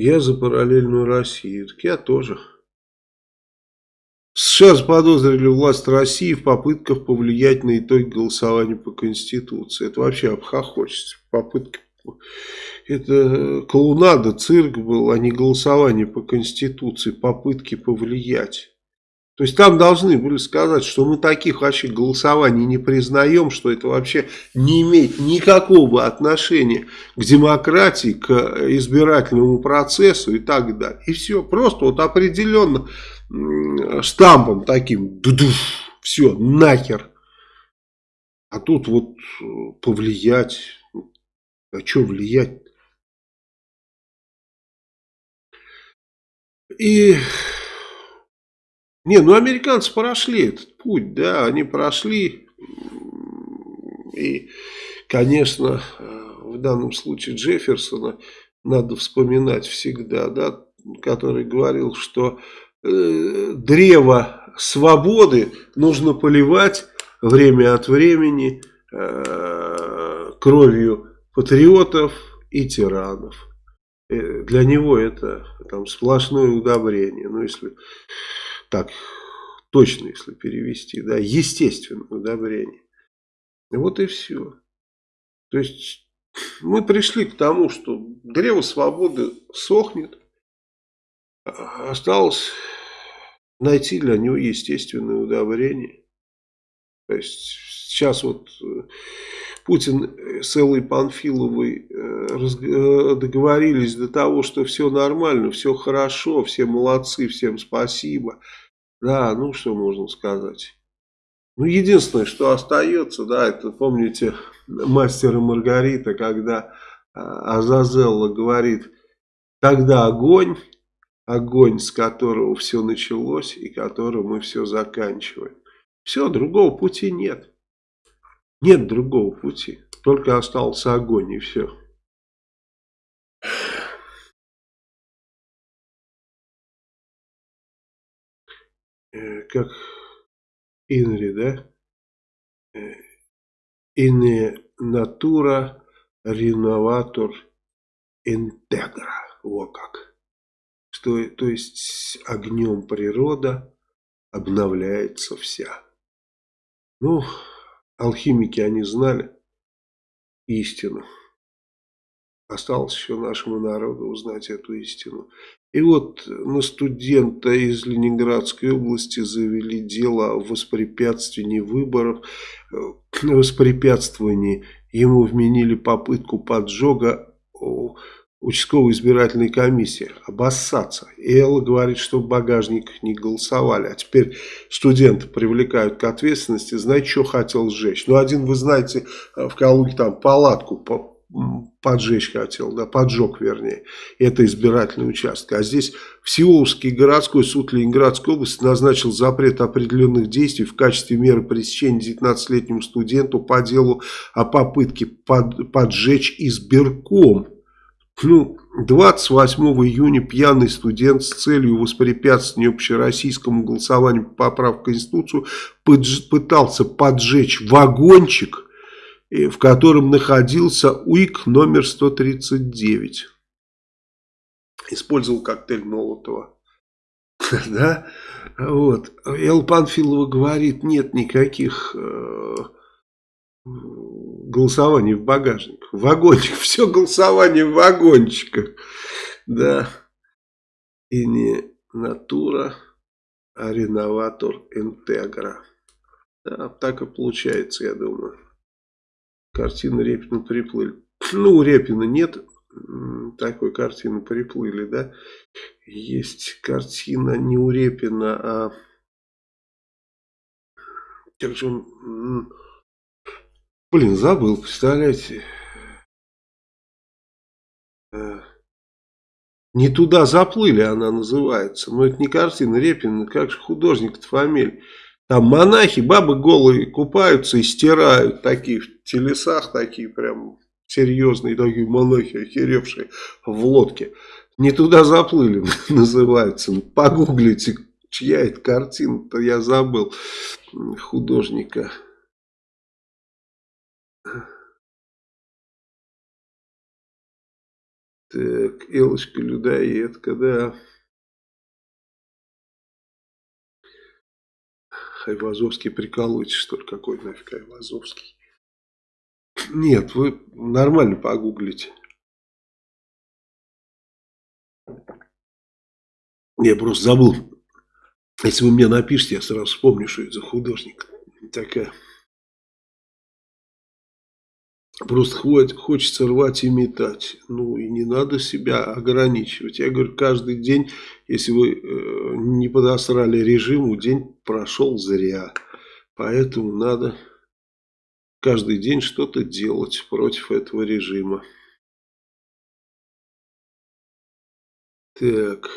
Я за параллельную Россию. Так я тоже. США заподозрили власть России в попытках повлиять на итоги голосования по Конституции. Это вообще обхохочется. Попытка. Это клоунада, цирк был, а не голосование по Конституции. Попытки повлиять. То есть там должны были сказать, что мы таких вообще голосований не признаем, что это вообще не имеет никакого отношения к демократии, к избирательному процессу и так далее. И все, просто вот определенно штампом таким, все, нахер. А тут вот повлиять, а что влиять? И не, ну американцы прошли этот путь, да, они прошли. И, конечно, в данном случае Джефферсона надо вспоминать всегда, да, который говорил, что э, древо свободы нужно поливать время от времени э, кровью патриотов и тиранов. Э, для него это там сплошное удобрение. Ну, если так точно, если перевести, да, естественное удобрение. Вот и все. То есть, мы пришли к тому, что древо свободы сохнет. Осталось найти для него естественное удобрение. То есть сейчас вот э, Путин с Эллой Панфиловой э, договорились до того, что все нормально, все хорошо, все молодцы, всем спасибо. Да, ну что можно сказать. Ну, единственное, что остается, да, это, помните, мастер и Маргарита, когда а, Азазелла говорит, тогда огонь, огонь, с которого все началось и которым мы все заканчиваем. Все, другого пути нет. Нет другого пути. Только остался огонь и все. Э, как Инри, да? Ине натура реноватор интегра. Во как. Что, то есть огнем природа обновляется вся. Ну, алхимики они знали истину. Осталось еще нашему народу узнать эту истину. И вот на студента из Ленинградской области завели дело о воспрепятствовании выборов. Э, воспрепятствовании ему вменили попытку поджога участковой избирательной комиссии. Обоссаться. И Элла говорит, что в багажниках не голосовали. А теперь студенты привлекают к ответственности. Знаете, что хотел сжечь? Ну, один, вы знаете, в Калуге там палатку поджечь хотел, да, поджег вернее, это избирательный участок. А здесь Всеволожский городской суд Ленинградской области назначил запрет определенных действий в качестве меры пресечения 19-летнему студенту по делу о попытке под, поджечь избирком. Ну, 28 июня пьяный студент с целью воспрепятствования общероссийскому голосованию по поправке в Конституцию пытался поджечь вагончик в котором находился УИК номер 139. Использовал коктейль Молотова. Да? Вот. Эл Панфилова говорит, нет никаких э, голосований в багажниках. В вагончиках. Все голосование в вагончиках. Да. И не натура, а реноватор интегра. Да, так и получается, я думаю картины Репина приплыли. Ну, у Репина нет такой картины приплыли, да. Есть картина не у Репина, а... Как же он... Блин, забыл, представляете. Э, не туда заплыли она называется. Но это не картина Репина, как же художник-то фамилия. Там монахи, бабы голые купаются и стирают такие в телесах, такие прям серьезные такие монахи, охеревшие в лодке. Не туда заплыли, называется. Ну, погуглите, чья это картина-то, я забыл художника. Так, Элочка Людоедка, да. Айвазовский прикалываетесь, что ли? Какой нафиг Айвазовский? Нет, вы нормально погуглите. Я просто забыл. Если вы мне напишите, я сразу вспомню, что это за художник. Такая. Просто хочется рвать и метать. Ну и не надо себя ограничивать. Я говорю, каждый день, если вы э, не подосрали режиму, день прошел зря. Поэтому надо каждый день что-то делать против этого режима. Так.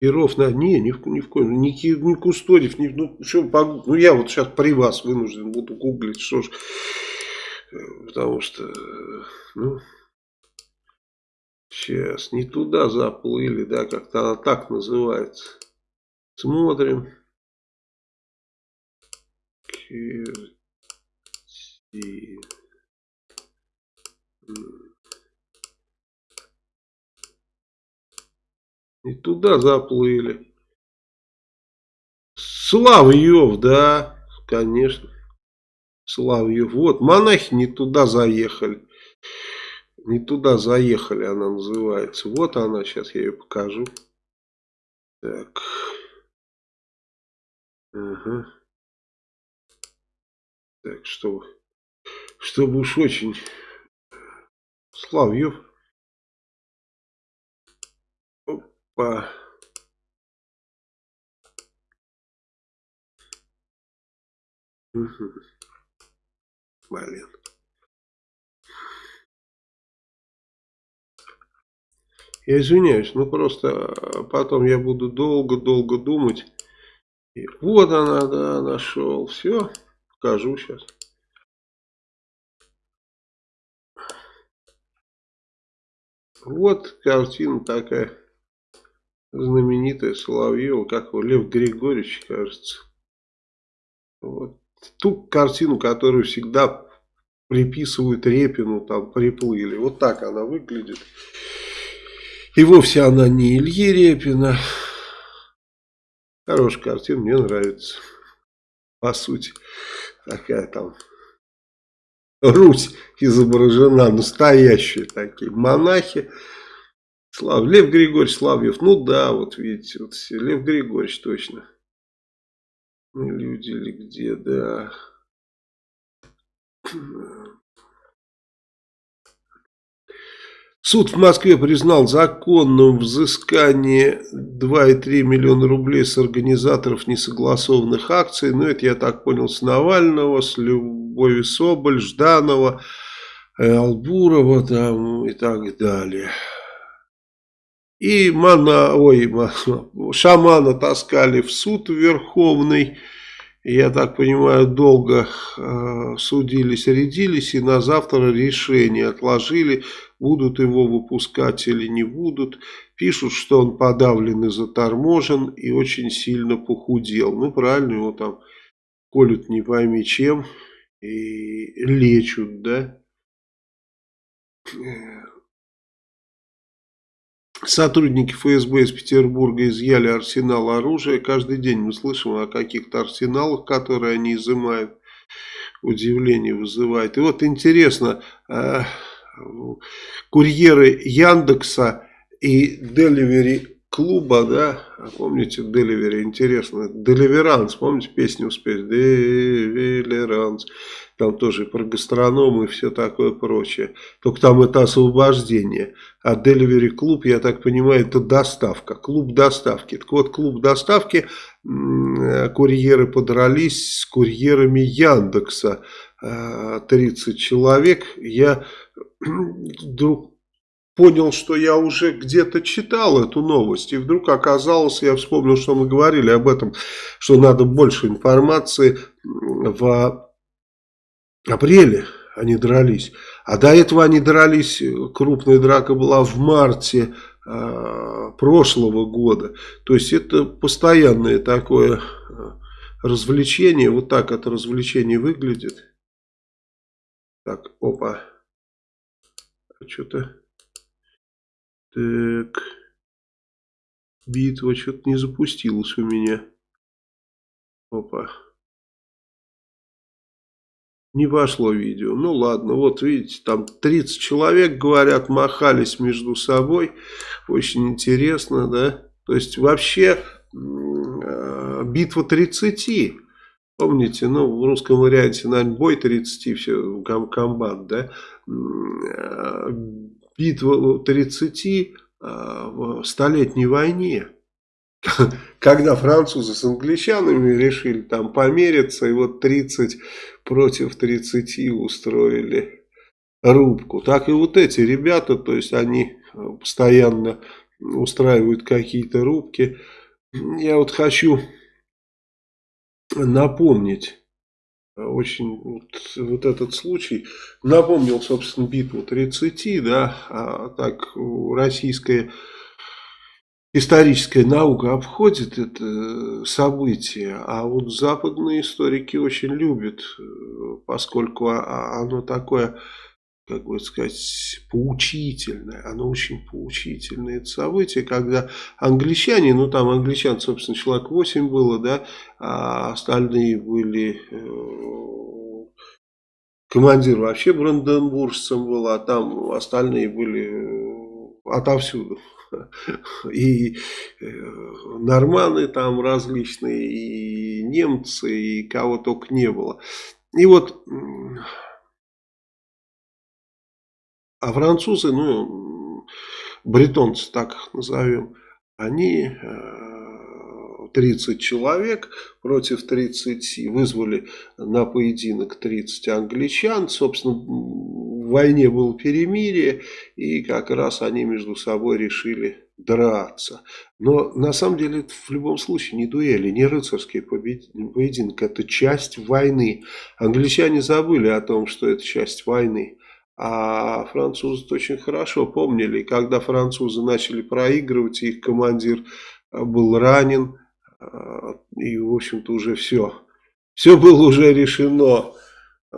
Перов на... Не, ни в, ни в коем... Ни, ни Кустодев, ни... Ну, что, ну, я вот сейчас при вас вынужден буду гуглить, что ж... Потому что, ну, сейчас не туда заплыли, да, как-то она так называется. Смотрим. Керти. И туда заплыли. Славьев, да, конечно. Славьев. Вот, монахи не туда заехали. Не туда заехали, она называется. Вот она, сейчас я ее покажу. Так. Ага. Так, что, чтобы уж очень... Славьев. Опа. Угу. Блин. Я извиняюсь, ну просто а, потом я буду долго-долго думать. И вот она, да, нашел. Все, покажу сейчас. Вот картина такая знаменитая Соловьева, как его, Лев Григорьевич, кажется. Вот. Ту картину, которую всегда приписывают Репину, там приплыли. Вот так она выглядит. И вовсе она не Ильи Репина. Хорошая картина, мне нравится. По сути, такая там Русь изображена, настоящие такие монахи. Слав, Лев Григорьевич Славьев, ну да, вот видите, вот Лев Григорьевич точно. Люди ли где, да. Суд в Москве признал законным взыскание 2,3 миллиона рублей с организаторов несогласованных акций. Ну, это, я так понял, с Навального, с Любови Соболь, Жданова, э, Албурова там и так далее. И мана, ой, шамана таскали в суд Верховный я так понимаю, долго э, судились, рядились, и на завтра решение отложили, будут его выпускать или не будут. Пишут, что он подавлен и заторможен, и очень сильно похудел. Ну, правильно, его там колют не пойми чем, и лечут, да. Сотрудники ФСБ из Петербурга изъяли арсенал оружия. Каждый день мы слышим о каких-то арсеналах, которые они изымают. Удивление вызывает. И вот интересно, э, курьеры Яндекса и Деливери клуба, да, помните Деливери, интересно, Деливеранс, помните песню спеть, Деливеранс, там тоже про гастроном и все такое прочее. Только там это освобождение. А Delivery клуб, я так понимаю, это доставка. Клуб доставки. Так вот, клуб доставки, курьеры подрались с курьерами Яндекса. 30 э, человек. Я вдруг понял, что я уже где-то читал эту новость. И вдруг оказалось, я вспомнил, что мы говорили об этом, что надо больше информации в апреле они дрались. А до этого они дрались, крупная драка была в марте э, прошлого года. То есть это постоянное такое а, развлечение. Вот так это развлечение выглядит. Так, опа. Что-то... Так. Битва что-то не запустилась у меня. Опа. Не пошло видео. Ну ладно, вот видите, там 30 человек, говорят, махались между собой. Очень интересно, да? То есть вообще э, битва 30. Помните, ну в русском варианте, наверное, бой 30, все, ком комбат, да? Битва 30 э, в столетней войне когда французы с англичанами решили там помериться, и вот 30 против 30 устроили рубку. Так и вот эти ребята, то есть они э, постоянно устраивают какие-то рубки. Я вот хочу напомнить очень вот, вот этот случай. Напомнил, собственно, битву 30, да, а так российская историческая наука обходит это событие, а вот западные историки очень любят, поскольку оно такое, как бы сказать, поучительное, оно очень поучительное это событие, когда англичане, ну там англичан, собственно, человек 8 было, да, а остальные были э, командир вообще бранденбуржцем был, а там остальные были э, отовсюду. И э, норманы там различные, и немцы, и кого только не было. И вот, а французы, ну, бретонцы так назовем, они 30 э, человек против 30 вызвали на поединок 30 англичан. Собственно, в войне было перемирие, и как раз они между собой решили драться. Но на самом деле это в любом случае не дуэли, не рыцарский поединок, это часть войны. Англичане забыли о том, что это часть войны. А французы очень хорошо помнили, когда французы начали проигрывать, их командир э, был ранен, э, и в общем-то уже все. Все было уже решено. Э,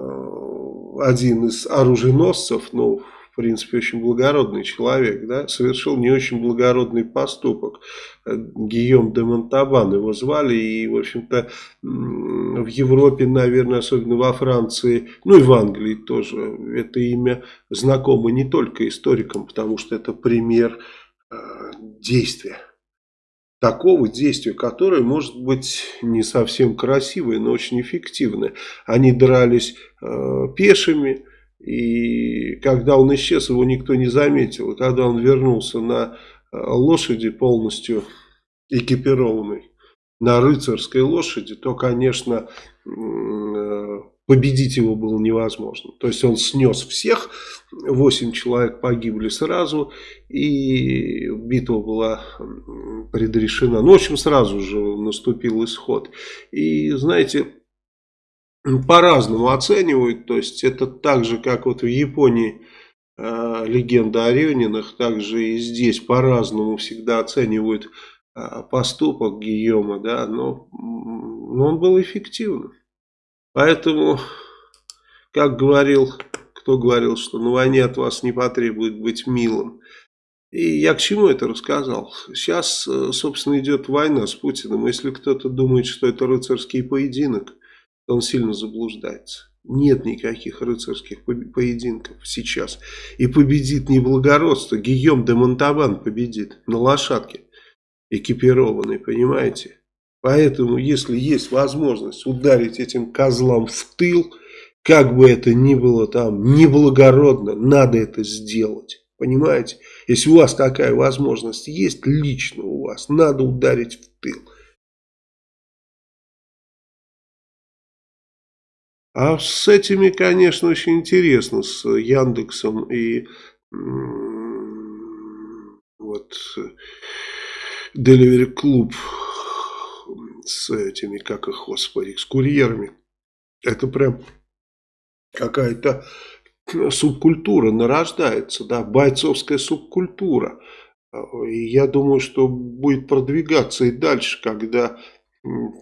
один из оруженосцев, ну, в принципе, очень благородный человек, да, совершил не очень благородный поступок. Гийом де Монтабан его звали, и, в общем-то, в Европе, наверное, особенно во Франции, ну и в Англии тоже, это имя знакомо не только историкам, потому что это пример э, действия такого действия, которое может быть не совсем красивое, но очень эффективное. Они дрались э, пешими, и когда он исчез, его никто не заметил. Когда он вернулся на э, лошади полностью экипированной, на рыцарской лошади, то, конечно, э, победить его было невозможно. То есть он снес всех, 8 человек погибли сразу, и битва была предрешена. Ну, в общем, сразу же наступил исход. И, знаете, по-разному оценивают. То есть это так же, как вот в Японии э, легенда о Рюнинах, также и здесь по-разному всегда оценивают э, поступок Гийома, да, но, но он был эффективным. Поэтому, как говорил, кто говорил, что на войне от вас не потребует быть милым. И я к чему это рассказал? Сейчас, э, собственно, идет война с Путиным. Если кто-то думает, что это рыцарский поединок, он сильно заблуждается. Нет никаких рыцарских поединков сейчас. И победит не благородство. Гийом де Монтабан победит на лошадке, экипированный, понимаете? Поэтому, если есть возможность ударить этим козлам в тыл, как бы это ни было там неблагородно, надо это сделать. Понимаете? Если у вас такая возможность есть, лично у вас, надо ударить в тыл. А с этими, конечно, очень интересно, с Яндексом и вот Delivery Club с этими, как их, господи, с курьерами. Это прям какая-то субкультура нарождается, да, бойцовская субкультура. И я думаю, что будет продвигаться и дальше, когда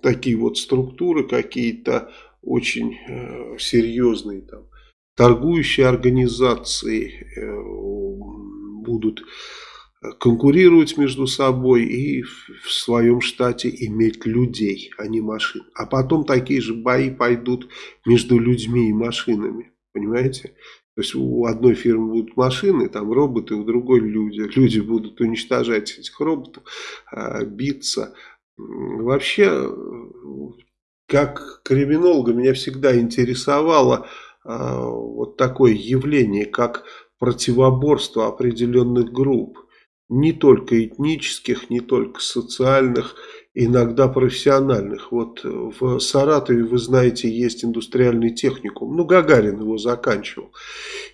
такие вот структуры какие-то очень э, серьезные там торгующие организации э, будут конкурировать между собой и в своем штате иметь людей, а не машин. А потом такие же бои пойдут между людьми и машинами. Понимаете? То есть у одной фирмы будут машины, там роботы, у другой люди. Люди будут уничтожать этих роботов, а, биться. Вообще как криминолога меня всегда интересовало э, вот такое явление, как противоборство определенных групп. Не только этнических, не только социальных, иногда профессиональных. Вот в Саратове, вы знаете, есть индустриальный техникум. Ну, Гагарин его заканчивал.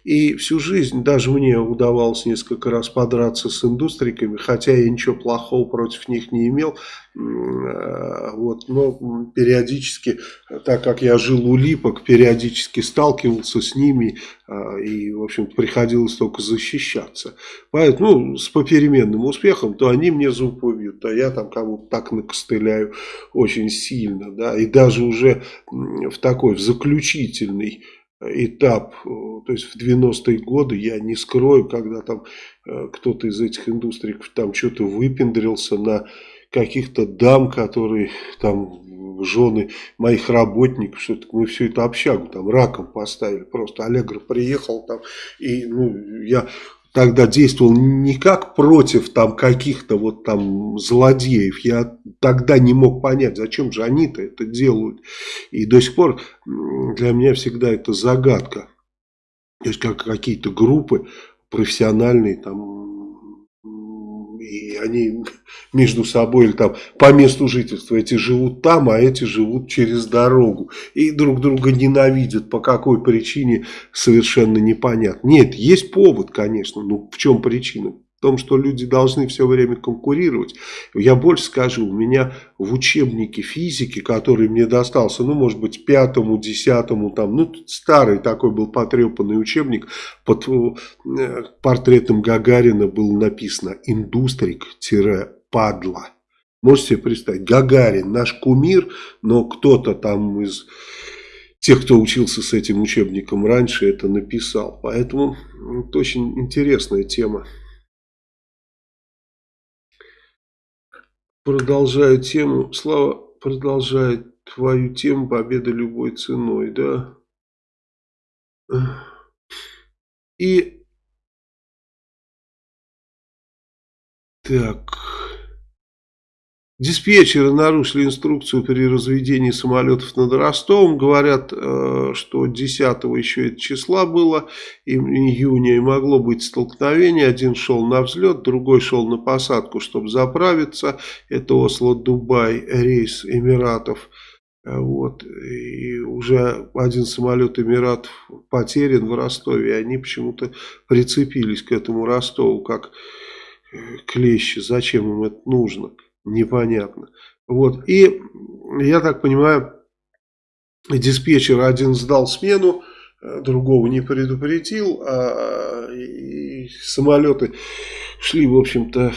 И всю жизнь даже мне удавалось несколько раз подраться с индустриками, хотя я ничего плохого против них не имел. Э, вот, но периодически, так как я жил у липок, периодически сталкивался с ними э, и, в общем приходилось только защищаться. Поэтому, ну, с попеременным успехом, то они мне зуб убьют, то я там кому-то так накостыляю очень сильно, да, и даже уже в такой, в заключительный этап, э, то есть в 90-е годы, я не скрою, когда там кто-то из этих индустрий там что-то выпендрился на каких-то дам, которые там жены моих работников, что мы всю эту общагу там раком поставили. Просто Аллегро приехал там, и ну, я тогда действовал не как против там каких-то вот там злодеев. Я тогда не мог понять, зачем же они-то это делают. И до сих пор для меня всегда это загадка. То есть как какие-то группы профессиональные там и они между собой или там по месту жительства эти живут там, а эти живут через дорогу и друг друга ненавидят по какой причине совершенно непонятно. Нет, есть повод, конечно, но в чем причина? Том, что люди должны все время конкурировать. Я больше скажу, у меня в учебнике физики, который мне достался, ну, может быть, пятому, десятому, там, ну, старый такой был потрепанный учебник, под э, портретом Гагарина было написано «Индустрик-падла». Можете себе представить, Гагарин, наш кумир, но кто-то там из тех, кто учился с этим учебником раньше, это написал. Поэтому это очень интересная тема. Продолжаю тему. Слава продолжает твою тему победа любой ценой, да? И так... Диспетчеры нарушили инструкцию при разведении самолетов над Ростовом. Говорят, э, что 10 еще это числа было, июня, и могло быть столкновение. Один шел на взлет, другой шел на посадку, чтобы заправиться. Это Осло-Дубай, рейс Эмиратов. Вот. И уже один самолет Эмиратов потерян в Ростове. И они почему-то прицепились к этому Ростову, как э, клещи. Зачем им это нужно? Непонятно. Вот. И, я так понимаю, диспетчер один сдал смену, э, другого не предупредил, а и самолеты шли, в общем-то,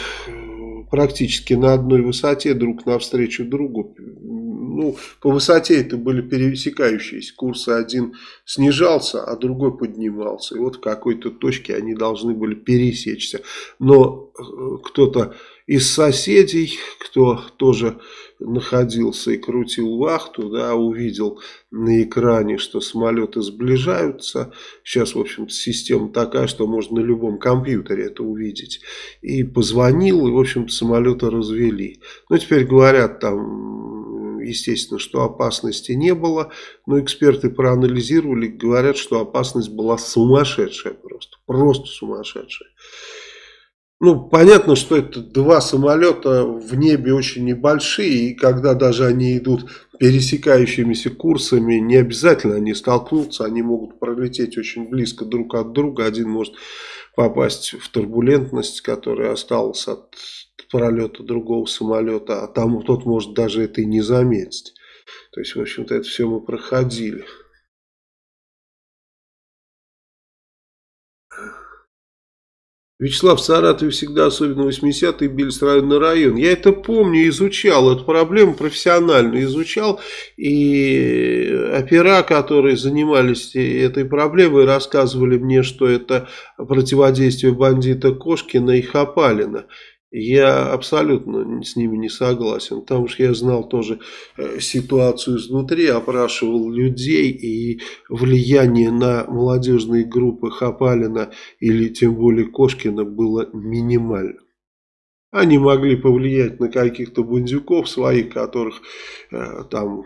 практически на одной высоте друг навстречу другу. Ну, по высоте это были пересекающиеся курсы. Один снижался, а другой поднимался. И вот в какой-то точке они должны были пересечься. Но э, кто-то из соседей, кто тоже находился и крутил вахту, да, увидел на экране, что самолеты сближаются. Сейчас, в общем-то, система такая, что можно на любом компьютере это увидеть. И позвонил, и, в общем-то, самолеты развели. Ну, теперь говорят там, естественно, что опасности не было, но эксперты проанализировали, говорят, что опасность была сумасшедшая просто, просто сумасшедшая. Ну, понятно, что это два самолета в небе очень небольшие, и когда даже они идут пересекающимися курсами, не обязательно они столкнутся, они могут пролететь очень близко друг от друга. Один может попасть в турбулентность, которая осталась от пролета другого самолета, а там тот может даже это и не заметить. То есть, в общем-то, это все мы проходили. Вячеслав, в Саратове всегда, особенно 80-е, били с района район. Я это помню, изучал эту проблему, профессионально изучал. И опера, которые занимались этой проблемой, рассказывали мне, что это противодействие бандита Кошкина и Хапалина. Я абсолютно с ними не согласен, потому что я знал тоже э, ситуацию изнутри, опрашивал людей и влияние на молодежные группы Хапалина или тем более Кошкина было минимально. Они могли повлиять на каких-то бандюков своих, которых э, там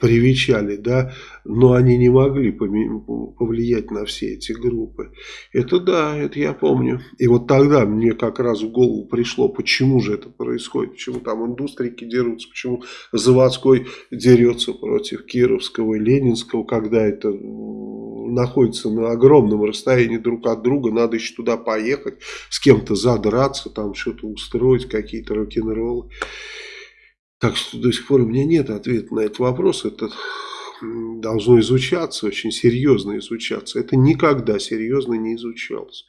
привечали, да, но они не могли повлиять на все эти группы. Это да, это я помню. И вот тогда мне как раз в голову пришло, почему же это происходит, почему там индустрики дерутся, почему заводской дерется против Кировского и Ленинского, когда это находятся на огромном расстоянии друг от друга, надо еще туда поехать, с кем-то задраться, там что-то устроить, какие-то рок-н-роллы. Так что до сих пор у меня нет ответа на этот вопрос. Это должно изучаться, очень серьезно изучаться. Это никогда серьезно не изучалось.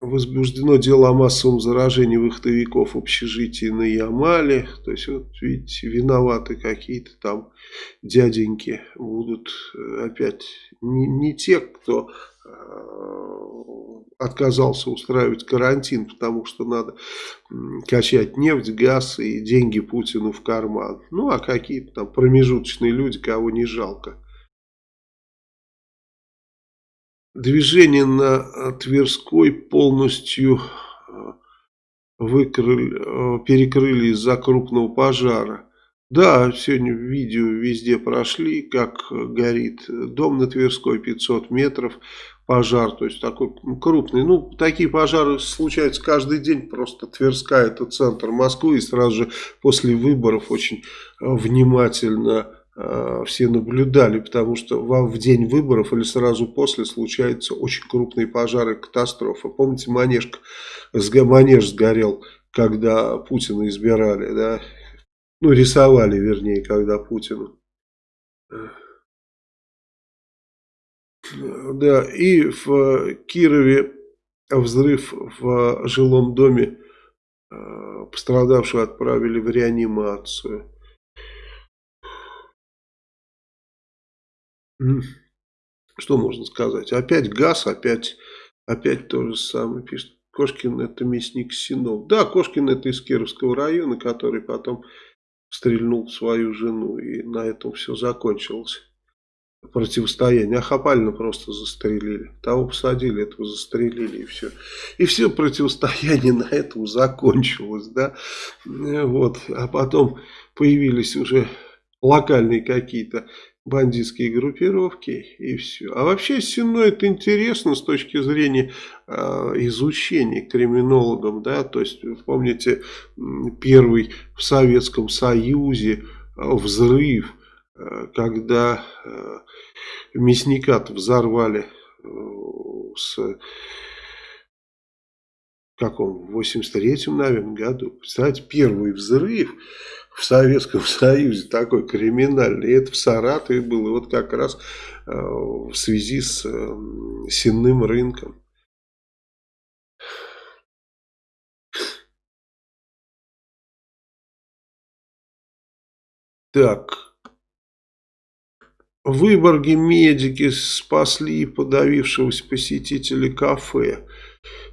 Возбуждено дело о массовом заражении выходовиков общежитий на Ямале. То есть, вот видите, виноваты какие-то там дяденьки будут э, опять не, не те, кто э, отказался устраивать карантин, потому что надо качать нефть, газ и деньги Путину в карман. Ну, а какие-то там промежуточные люди, кого не жалко. Движение на э, Тверской полностью э, выкрыли, э, перекрыли из-за крупного пожара. Да, сегодня видео везде прошли, как горит дом на Тверской, 500 метров, пожар, то есть такой крупный. Ну, такие пожары случаются каждый день, просто Тверская это центр Москвы, и сразу же после выборов очень внимательно Э, все наблюдали, потому что в день выборов или сразу после случаются очень крупные пожары, катастрофы. Помните, манеж, манеж сгорел, когда Путина избирали, да? Ну, рисовали, вернее, когда Путину. Да, и в Кирове взрыв в жилом доме э, пострадавшего отправили в реанимацию. Что можно сказать? Опять газ, опять, опять то же самое пишет. Кошкин это мясник Синов. Да, Кошкин это из Кировского района, который потом стрельнул свою жену. И на этом все закончилось. Противостояние. А Хапалина просто застрелили. Того посадили, этого застрелили и все. И все противостояние на этом закончилось. Да? Вот. А потом появились уже локальные какие-то бандитские группировки и все. А вообще Сино это интересно с точки зрения э, изучения криминологом, да, то есть помните первый в Советском Союзе э, взрыв, э, когда э, мясника взорвали с каком, в 83-м, наверное, году. Представляете, первый взрыв в Советском Союзе такой криминальный. Это в Саратове было. Вот как раз э, в связи с э, сенным рынком. Так. В медики спасли подавившегося посетителя кафе.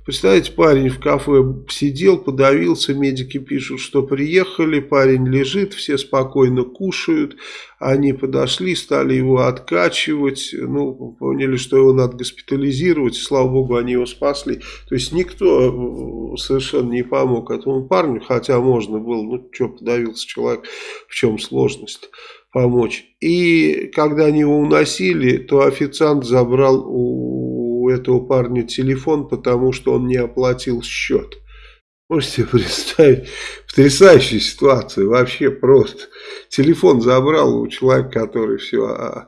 Представляете, парень в кафе сидел, подавился, медики пишут, что приехали, парень лежит, все спокойно кушают, они подошли, стали его откачивать, ну, поняли, что его надо госпитализировать, слава богу, они его спасли. То есть никто э, совершенно не помог этому парню, хотя можно было, ну, что подавился человек, в чем сложность помочь. И когда они его уносили, то официант забрал у этого парня телефон, потому что он не оплатил счет. Можете представить, потрясающая ситуация, вообще просто. Телефон забрал у человека, который все, а,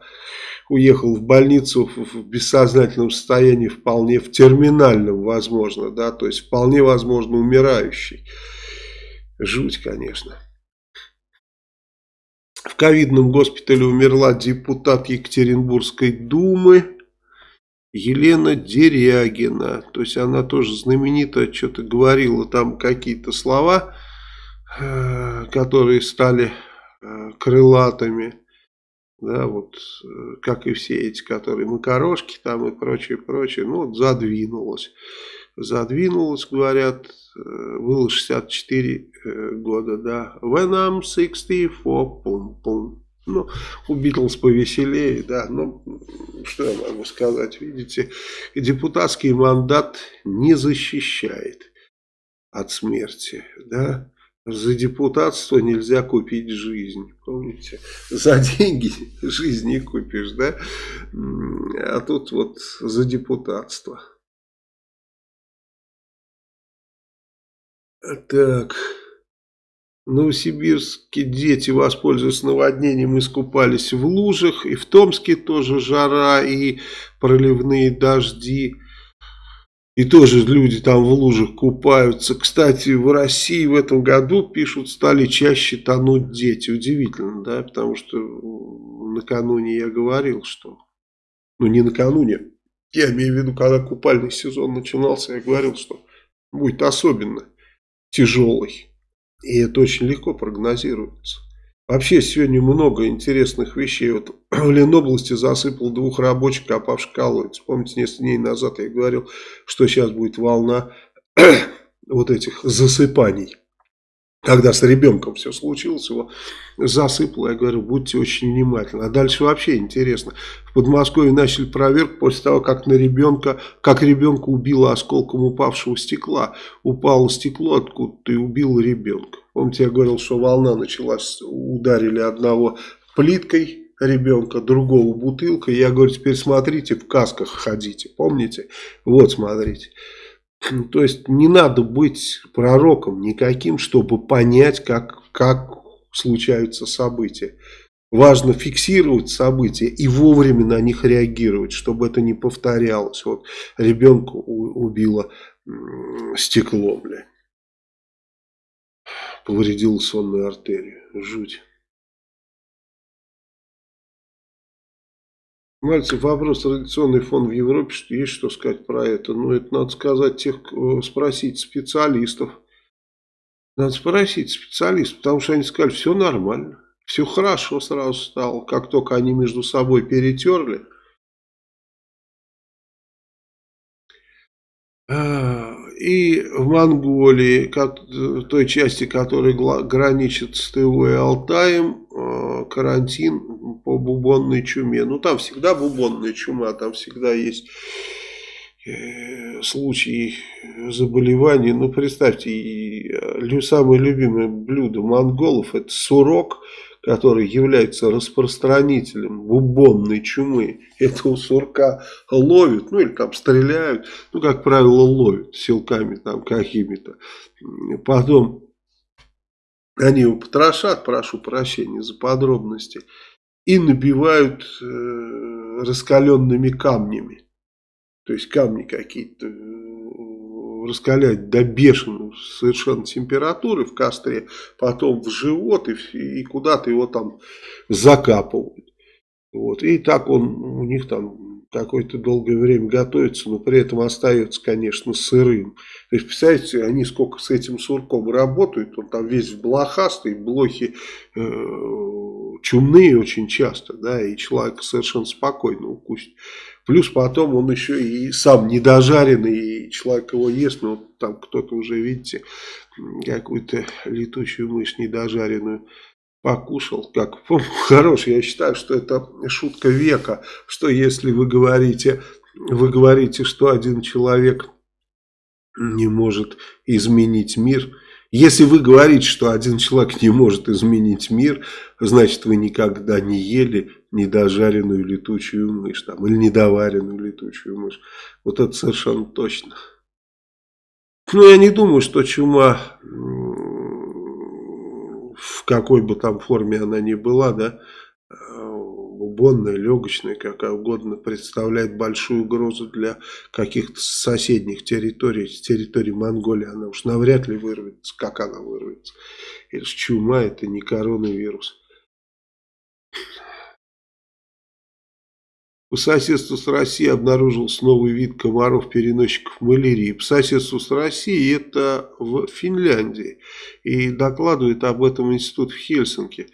уехал в больницу в бессознательном состоянии, вполне в терминальном, возможно, да, то есть вполне возможно умирающий. Жуть, конечно. В ковидном госпитале умерла депутат Екатеринбургской думы. Елена Дерягина, то есть она тоже знаменитая, что-то говорила там какие-то слова, э, которые стали э, крылатыми, да, вот, э, как и все эти, которые макарошки там и прочее, прочее, ну, вот задвинулась. Задвинулась, говорят, было 64 года, да. When I'm 64, пум-пум. Ну, у Битлз повеселее, да, ну, что я могу сказать, видите, депутатский мандат не защищает от смерти, да, за депутатство нельзя купить жизнь, помните, за деньги жизнь не купишь, да, а тут вот за депутатство. Так... Новосибирске дети, воспользуясь наводнением, искупались в лужах. И в Томске тоже жара и проливные дожди. И тоже люди там в лужах купаются. Кстати, в России в этом году, пишут, стали чаще тонуть дети. Удивительно, да? Потому что накануне я говорил, что... Ну, не накануне, Я имею в виду, когда купальный сезон начинался, я говорил, что будет особенно тяжелый. И это очень легко прогнозируется. Вообще сегодня много интересных вещей. Вот в Ленобласти засыпал двух рабочих, копавших колодец. Помните, несколько дней назад я говорил, что сейчас будет волна вот этих засыпаний. Когда с ребенком все случилось, его засыпало, я говорю, будьте очень внимательны. А дальше вообще интересно. В Подмосковье начали проверку после того, как на ребенка, как ребенка убило осколком упавшего стекла. Упало стекло откуда-то и убило ребенка. Помните, я говорил, что волна началась, ударили одного плиткой, ребенка, другого бутылкой. Я говорю, теперь смотрите, в касках ходите, помните? Вот, смотрите. То есть не надо быть пророком никаким, чтобы понять, как, как случаются события. Важно фиксировать события и вовремя на них реагировать, чтобы это не повторялось. Вот ребенка убило стекло, бля. Повредило сонную артерию. Жуть. Мальцев, вопрос, традиционный фон в Европе, что есть что сказать про это. Ну, это надо сказать тех, спросить специалистов. Надо спросить специалистов, потому что они сказали, все нормально, все хорошо сразу стало, как только они между собой перетерли. А, и в Монголии, той части, которая граничит с ТВ и Алтаем, а, карантин по бубонной чуме. Ну, там всегда бубонная чума, там всегда есть э, случаи заболеваний. Ну, представьте, э, самое любимое блюдо монголов это сурок – который является распространителем бубонной чумы, этого сурка ловят, ну или там стреляют, ну как правило ловят силками там какими-то. Потом они его потрошат, прошу прощения за подробности, и набивают э, раскаленными камнями. То есть камни какие-то раскалять до бешеной совершенно температуры в костре, потом в живот и, и куда-то его там закапывают. Вот. И так он у них там какое-то долгое время готовится, но при этом остается, конечно, сырым. То есть, представляете, они сколько с этим сурком работают, он там весь в блохастый, блохи э, чумные очень часто, да, и человек совершенно спокойно укусит. Плюс потом он еще и сам недожаренный, и человек его ест, но там кто-то уже, видите, какую-то летучую мышь недожаренную покушал. Как хорош, я считаю, что это шутка века, что если вы говорите, вы говорите, что один человек не может изменить мир, если вы говорите, что один человек не может изменить мир, значит вы никогда не ели недожаренную летучую мышь там, или недоваренную летучую мышь. Вот это совершенно точно. Но я не думаю, что чума в какой бы там форме она ни была, да, бубонная, легочная, какая угодно, представляет большую угрозу для каких-то соседних территорий, территории Монголии. Она уж навряд ли вырвется, как она вырвется. Это чума, это не коронавирус. По соседству с Россией обнаружился новый вид комаров-переносчиков малярии. По соседству с Россией это в Финляндии. И докладывает об этом институт в Хельсинки.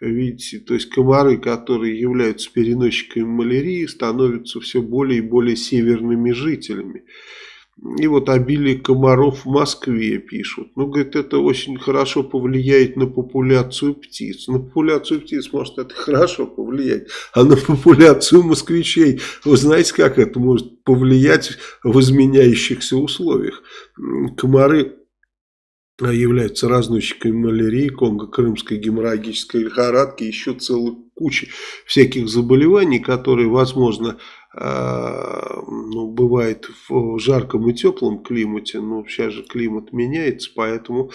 Видите, то есть комары, которые являются переносчиками малярии, становятся все более и более северными жителями. И вот обилие комаров в Москве пишут. Ну, говорит, это очень хорошо повлияет на популяцию птиц. На популяцию птиц может это хорошо повлиять. А на популяцию москвичей, вы знаете, как это может повлиять в изменяющихся условиях? Комары являются разносчиками малярии, конго-крымской геморрагической лихорадки, еще целой кучи всяких заболеваний, которые, возможно, а, ну, бывает в жарком и теплом климате, но сейчас же климат меняется, поэтому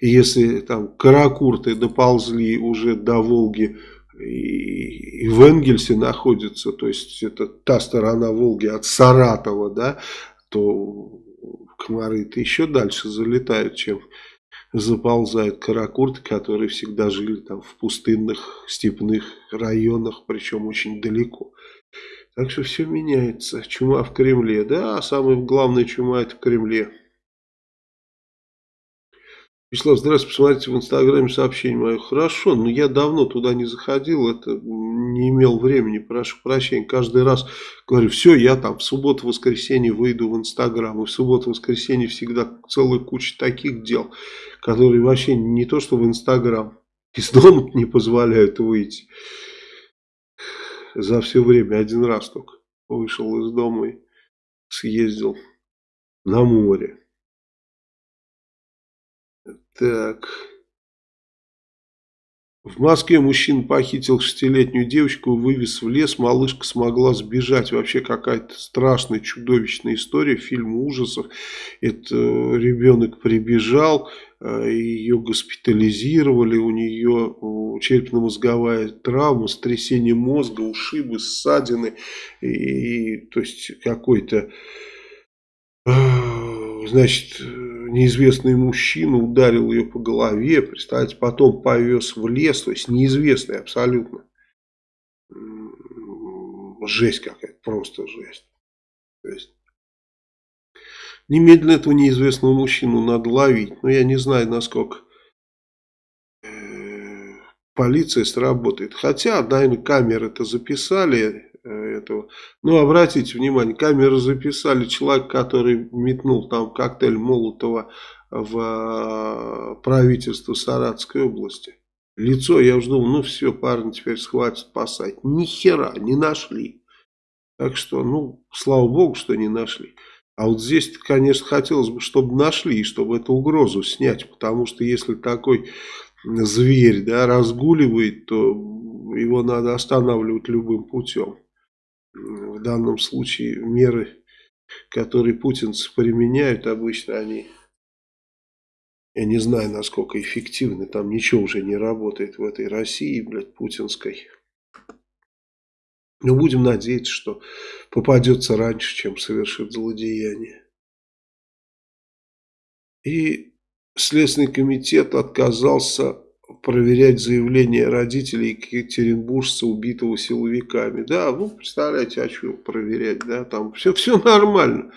если там каракурты доползли уже до Волги и, и в Энгельсе находятся, то есть это та сторона Волги от Саратова, да, то комары-то еще дальше залетают, чем заползают каракурты, которые всегда жили там в пустынных степных районах, причем очень далеко. Так что все меняется. Чума в Кремле. Да, самая главная чума это в Кремле. Вячеслав, здравствуйте, посмотрите в Инстаграме сообщение мое. Хорошо, но я давно туда не заходил, это не имел времени, прошу прощения. Каждый раз говорю, все, я там в субботу-воскресенье выйду в Инстаграм. И в субботу-воскресенье всегда целая куча таких дел, которые вообще не то что в Инстаграм, из дома не позволяют выйти. За все время один раз только вышел из дома и съездил на море. Так. В Москве мужчина похитил шестилетнюю девочку, вывез в лес, малышка смогла сбежать. Вообще какая-то страшная, чудовищная история, фильм ужасов. Это ребенок прибежал, э, ее госпитализировали, у нее черепно-мозговая травма, сотрясение мозга, ушибы, ссадины. И, то есть какой-то, э, значит неизвестный мужчина ударил ее по голове, представьте, потом повез в лес, то есть неизвестный абсолютно. Жесть какая-то, просто жесть. То есть, немедленно этого неизвестного мужчину надо ловить. Но я не знаю, насколько э, полиция сработает. Хотя, наверное, камеры это записали, Э, этого. Ну, обратите внимание, камеры записали человек, который метнул там коктейль Молотова в э, правительство Саратской области. Лицо, я уже думал, ну все, парни теперь схватят, спасать. Ни хера не нашли. Так что, ну, слава богу, что не нашли. А вот здесь, конечно, хотелось бы, чтобы нашли, и чтобы эту угрозу снять. Потому что если такой зверь да, разгуливает, то его надо останавливать любым путем в данном случае меры, которые путинцы применяют, обычно они, я не знаю, насколько эффективны, там ничего уже не работает в этой России, блядь, путинской. Но будем надеяться, что попадется раньше, чем совершит злодеяние. И Следственный комитет отказался проверять заявления родителей екатеринбуржца, убитого силовиками. Да, ну, представляете, а что проверять, да, там все, все нормально.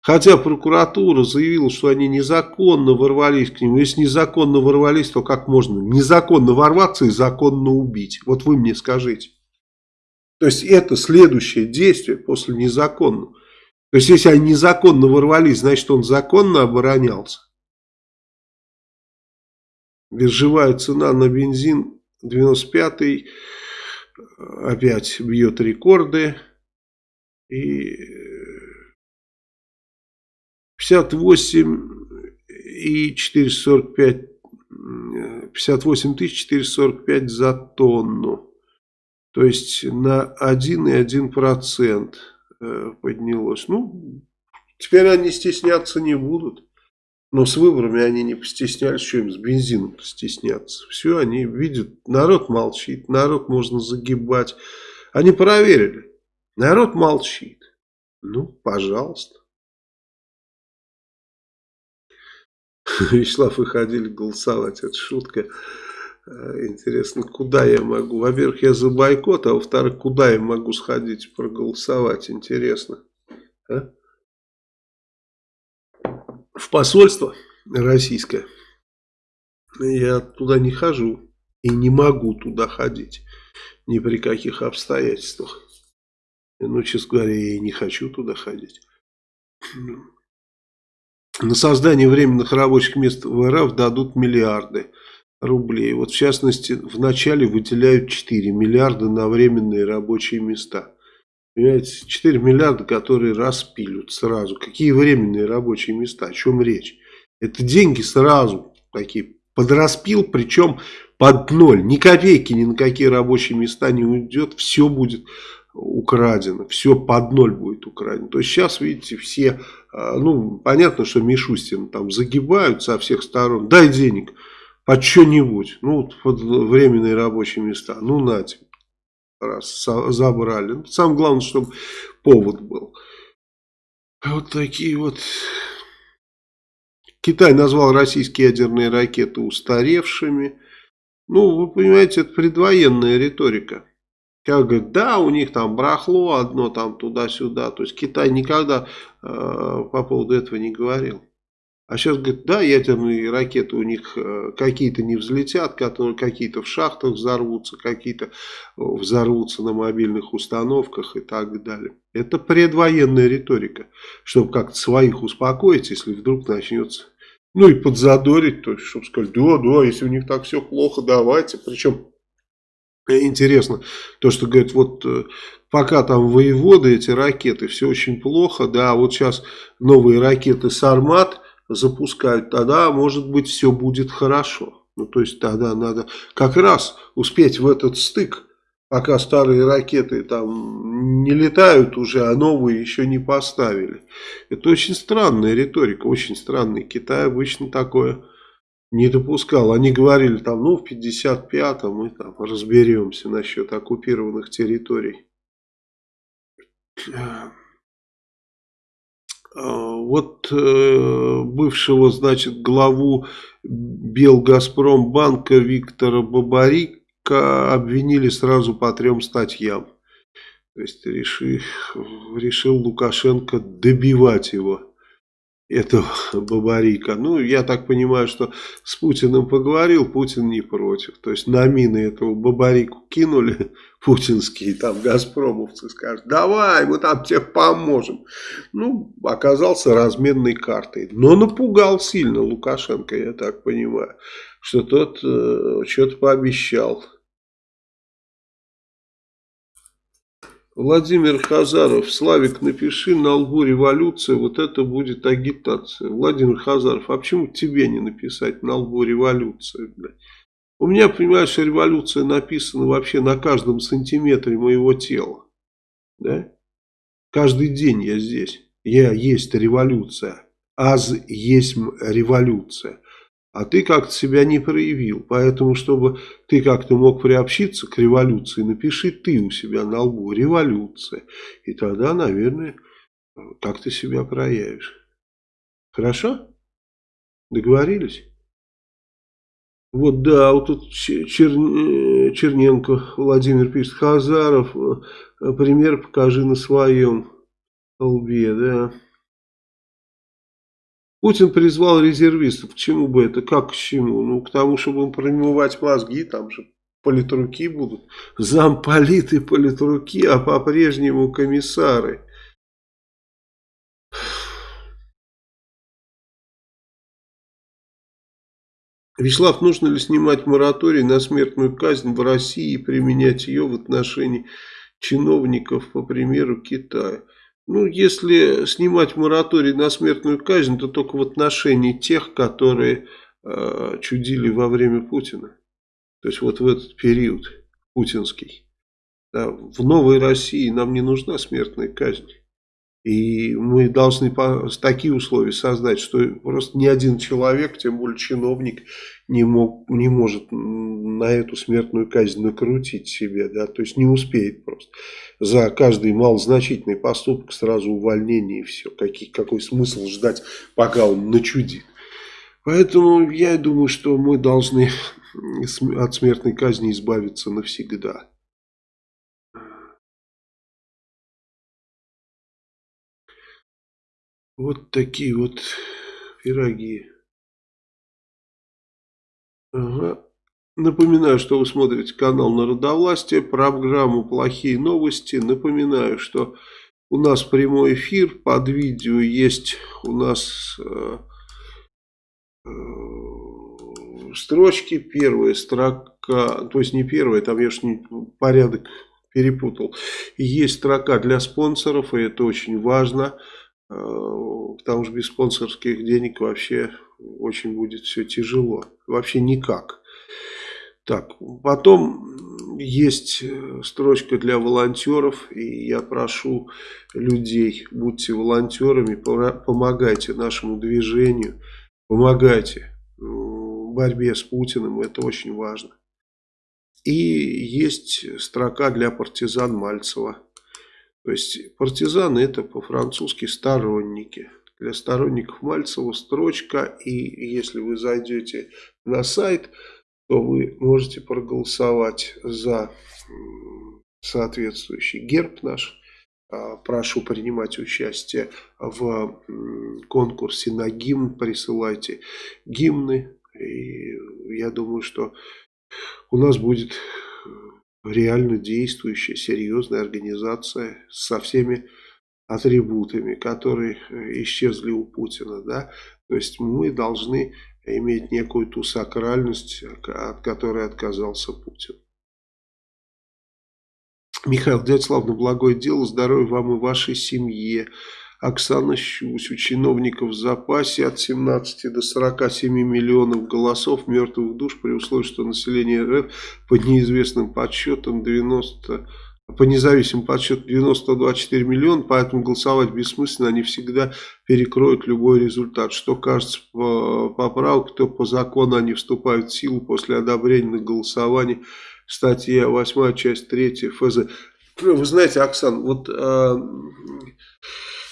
Хотя прокуратура заявила, что они незаконно ворвались к ним. Если незаконно ворвались, то как можно незаконно ворваться и законно убить? Вот вы мне скажите. То есть это следующее действие после незаконного. То есть если они незаконно ворвались, значит он законно оборонялся. Биржевая цена на бензин 95 опять бьет рекорды. И 58 и 445 58 445 за тонну. То есть на 1,1% э, поднялось. Ну, теперь они стесняться не будут. Но с выборами они не постеснялись, что им с бензином стесняться. Все, они видят, народ молчит, народ можно загибать. Они проверили, народ молчит. Ну, пожалуйста. Вячеслав, вы ходили голосовать, это шутка. Э, интересно, куда я могу? Во-первых, я за бойкот, а во-вторых, куда я могу сходить проголосовать? Интересно. А? в посольство российское. Я туда не хожу и не могу туда ходить ни при каких обстоятельствах. Ну, честно говоря, я и не хочу туда ходить. На создание временных рабочих мест в РФ дадут миллиарды рублей. Вот в частности, в начале выделяют 4 миллиарда на временные рабочие места. Понимаете, 4 миллиарда, которые распилют сразу. Какие временные рабочие места? О чем речь? Это деньги сразу такие подраспил, причем под ноль. Ни копейки ни на какие рабочие места не уйдет. Все будет украдено. Все под ноль будет украдено. То есть сейчас, видите, все, а, ну, понятно, что Мишустин там загибают со всех сторон. Дай денег под что-нибудь. Ну, вот под временные рабочие места. Ну, на тебе раз забрали. Ну, самое главное, чтобы повод был. А вот такие вот Китай назвал российские ядерные ракеты устаревшими. Ну, вы понимаете, это предвоенная риторика. Как говорят, да, у них там брахло одно там туда-сюда. То есть Китай никогда э, по поводу этого не говорил. А сейчас говорит, да, ядерные ракеты у них э, какие-то не взлетят, какие-то в шахтах взорвутся, какие-то э, взорвутся на мобильных установках и так далее. Это предвоенная риторика, чтобы как-то своих успокоить, если вдруг начнется, ну и подзадорить, то есть, чтобы сказать, да, да, если у них так все плохо, давайте. Причем интересно, то, что говорят, вот э, пока там воеводы, эти ракеты, все очень плохо, да, вот сейчас новые ракеты «Сармат», запускают, тогда, может быть, все будет хорошо. Ну, то есть, тогда надо как раз успеть в этот стык, пока старые ракеты там не летают уже, а новые еще не поставили. Это очень странная риторика, очень странная. Китай обычно такое не допускал. Они говорили там, ну, в 55-м мы там разберемся насчет оккупированных территорий. А, вот э, бывшего, значит, главу Белгазпромбанка Виктора Бабарика обвинили сразу по трем статьям. То есть решил, решил Лукашенко добивать его этого Бабарика. Ну, я так понимаю, что с Путиным поговорил, Путин не против. То есть на мины этого Бабарику кинули путинские там газпромовцы, скажут, давай, мы там тебе поможем. Ну, оказался разменной картой. Но напугал сильно Лукашенко, я так понимаю, что тот э, что-то пообещал. Владимир Хазаров, Славик, напиши на лбу революция, вот это будет агитация. Владимир Хазаров, а почему тебе не написать на лбу революция? У меня, понимаешь, революция написана вообще на каждом сантиметре моего тела. Да? Каждый день я здесь. Я есть революция. Аз есть революция а ты как-то себя не проявил. Поэтому, чтобы ты как-то мог приобщиться к революции, напиши ты у себя на лбу «революция». И тогда, наверное, как ты себя проявишь. Хорошо? Договорились? Вот да, вот тут Чер... Черненко Владимир пишет, Хазаров, э, пример покажи на своем лбе, да. Путин призвал резервистов. К чему бы это? Как к чему? Ну, к тому, чтобы им промывать мозги, там же политруки будут. Замполиты политруки, а по-прежнему комиссары. Вячеслав, нужно ли снимать мораторий на смертную казнь в России и применять ее в отношении чиновников, по примеру Китая? Ну, если снимать мораторий на смертную казнь, то только в отношении тех, которые э, чудили во время Путина. То есть вот в этот период путинский. Да, в новой России нам не нужна смертная казнь. И мы должны такие условия создать, что просто ни один человек, тем более чиновник, не, мог, не может на эту смертную казнь накрутить себе. Да? То есть не успеет просто. За каждый малозначительный поступок сразу увольнение и все. Какие, какой смысл ждать, пока он начудит. Поэтому я думаю, что мы должны от смертной казни избавиться навсегда. Вот такие вот пироги. Ага. Напоминаю, что вы смотрите канал Народовластие, программу «Плохие новости». Напоминаю, что у нас прямой эфир, под видео есть у нас э, э, строчки. Первая строка, то есть не первая, там я же не, порядок перепутал. Есть строка для спонсоров, и это очень важно. Э, потому что без спонсорских денег вообще очень будет все тяжело. Вообще никак. Так, потом есть э, строчка для волонтеров, и я прошу людей, будьте волонтерами, помогайте нашему движению, помогайте борьбе с Путиным, это очень важно. И есть строка для партизан Мальцева. То есть партизаны это по-французски сторонники. для сторонников Мальцева строчка, и если вы зайдете на сайт, то вы можете проголосовать за соответствующий герб наш. А, прошу принимать участие в конкурсе на гимн, присылайте гимны. И я думаю, что у нас будет реально действующая, серьезная организация со всеми атрибутами, которые э, исчезли у Путина. Да? То есть мы должны иметь некую ту сакральность, от которой отказался Путин. Михаил, дядя славно благое дело, здоровья вам и вашей семье. Оксана Щусь, у чиновников в запасе от 17 до 47 миллионов голосов мертвых душ при условии, что население РФ по неизвестным подсчетам 90 по независимым подсчетам 90-24 миллиона, поэтому голосовать бессмысленно, они всегда перекроют любой результат. Что кажется по поправке, то по закону они вступают в силу после одобрения на голосование. Статья 8, часть 3 ФЗ. Вы знаете, Оксан, вот э,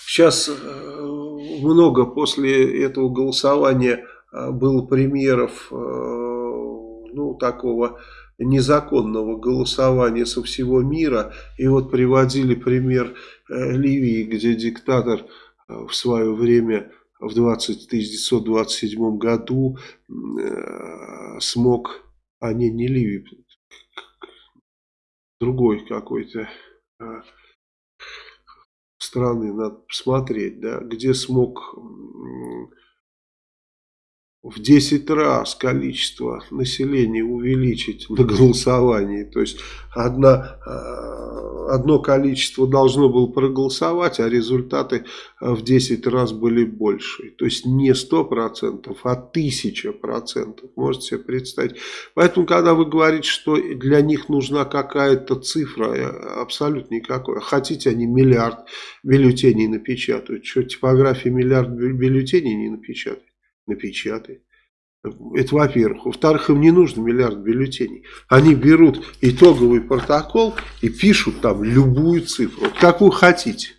сейчас э, много после этого голосования э, было примеров, э, ну, такого незаконного голосования со всего мира. И вот приводили пример Ливии, где диктатор в свое время в 20, 1927 году смог, а не, не Ливии, другой какой-то страны, надо посмотреть, да, где смог в 10 раз количество населения увеличить на голосовании. То есть одна, э, одно количество должно было проголосовать, а результаты э, в 10 раз были больше. То есть не 100%, а 1000%. Можете себе представить. Поэтому, когда вы говорите, что для них нужна какая-то цифра, абсолютно никакой. Хотите, они миллиард бюллетеней напечатают. Что, типография миллиард бюллетеней не напечатает? Напечатает. Это во-первых. Во-вторых, им не нужно миллиард бюллетеней. Они берут итоговый протокол и пишут там любую цифру. Какую хотите.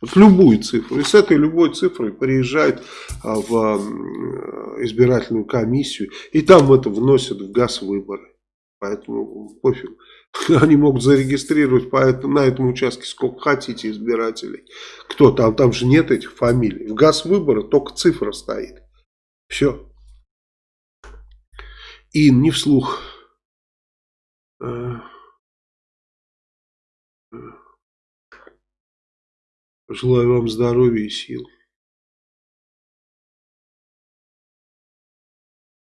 Вот любую цифру. И с этой любой цифрой приезжают а, в избирательную комиссию. И там это вносят в газ выборы. Поэтому пофиг. Они могут зарегистрировать по этому, на этом участке сколько хотите избирателей. Кто там? Там же нет этих фамилий. В газ выбора только цифра стоит. Все. И не вслух. Э, э, желаю вам здоровья и сил.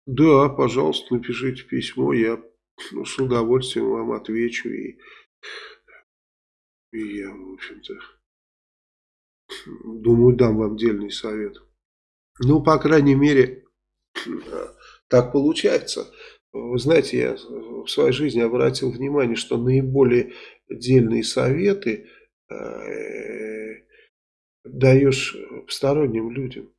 Да, пожалуйста, напишите письмо, я ну, с удовольствием вам отвечу и, и я, в общем-то, думаю, дам вам дельный совет. Ну, по крайней мере, так получается. Вы знаете, я в своей жизни обратил внимание, что наиболее дельные советы э, даешь посторонним людям.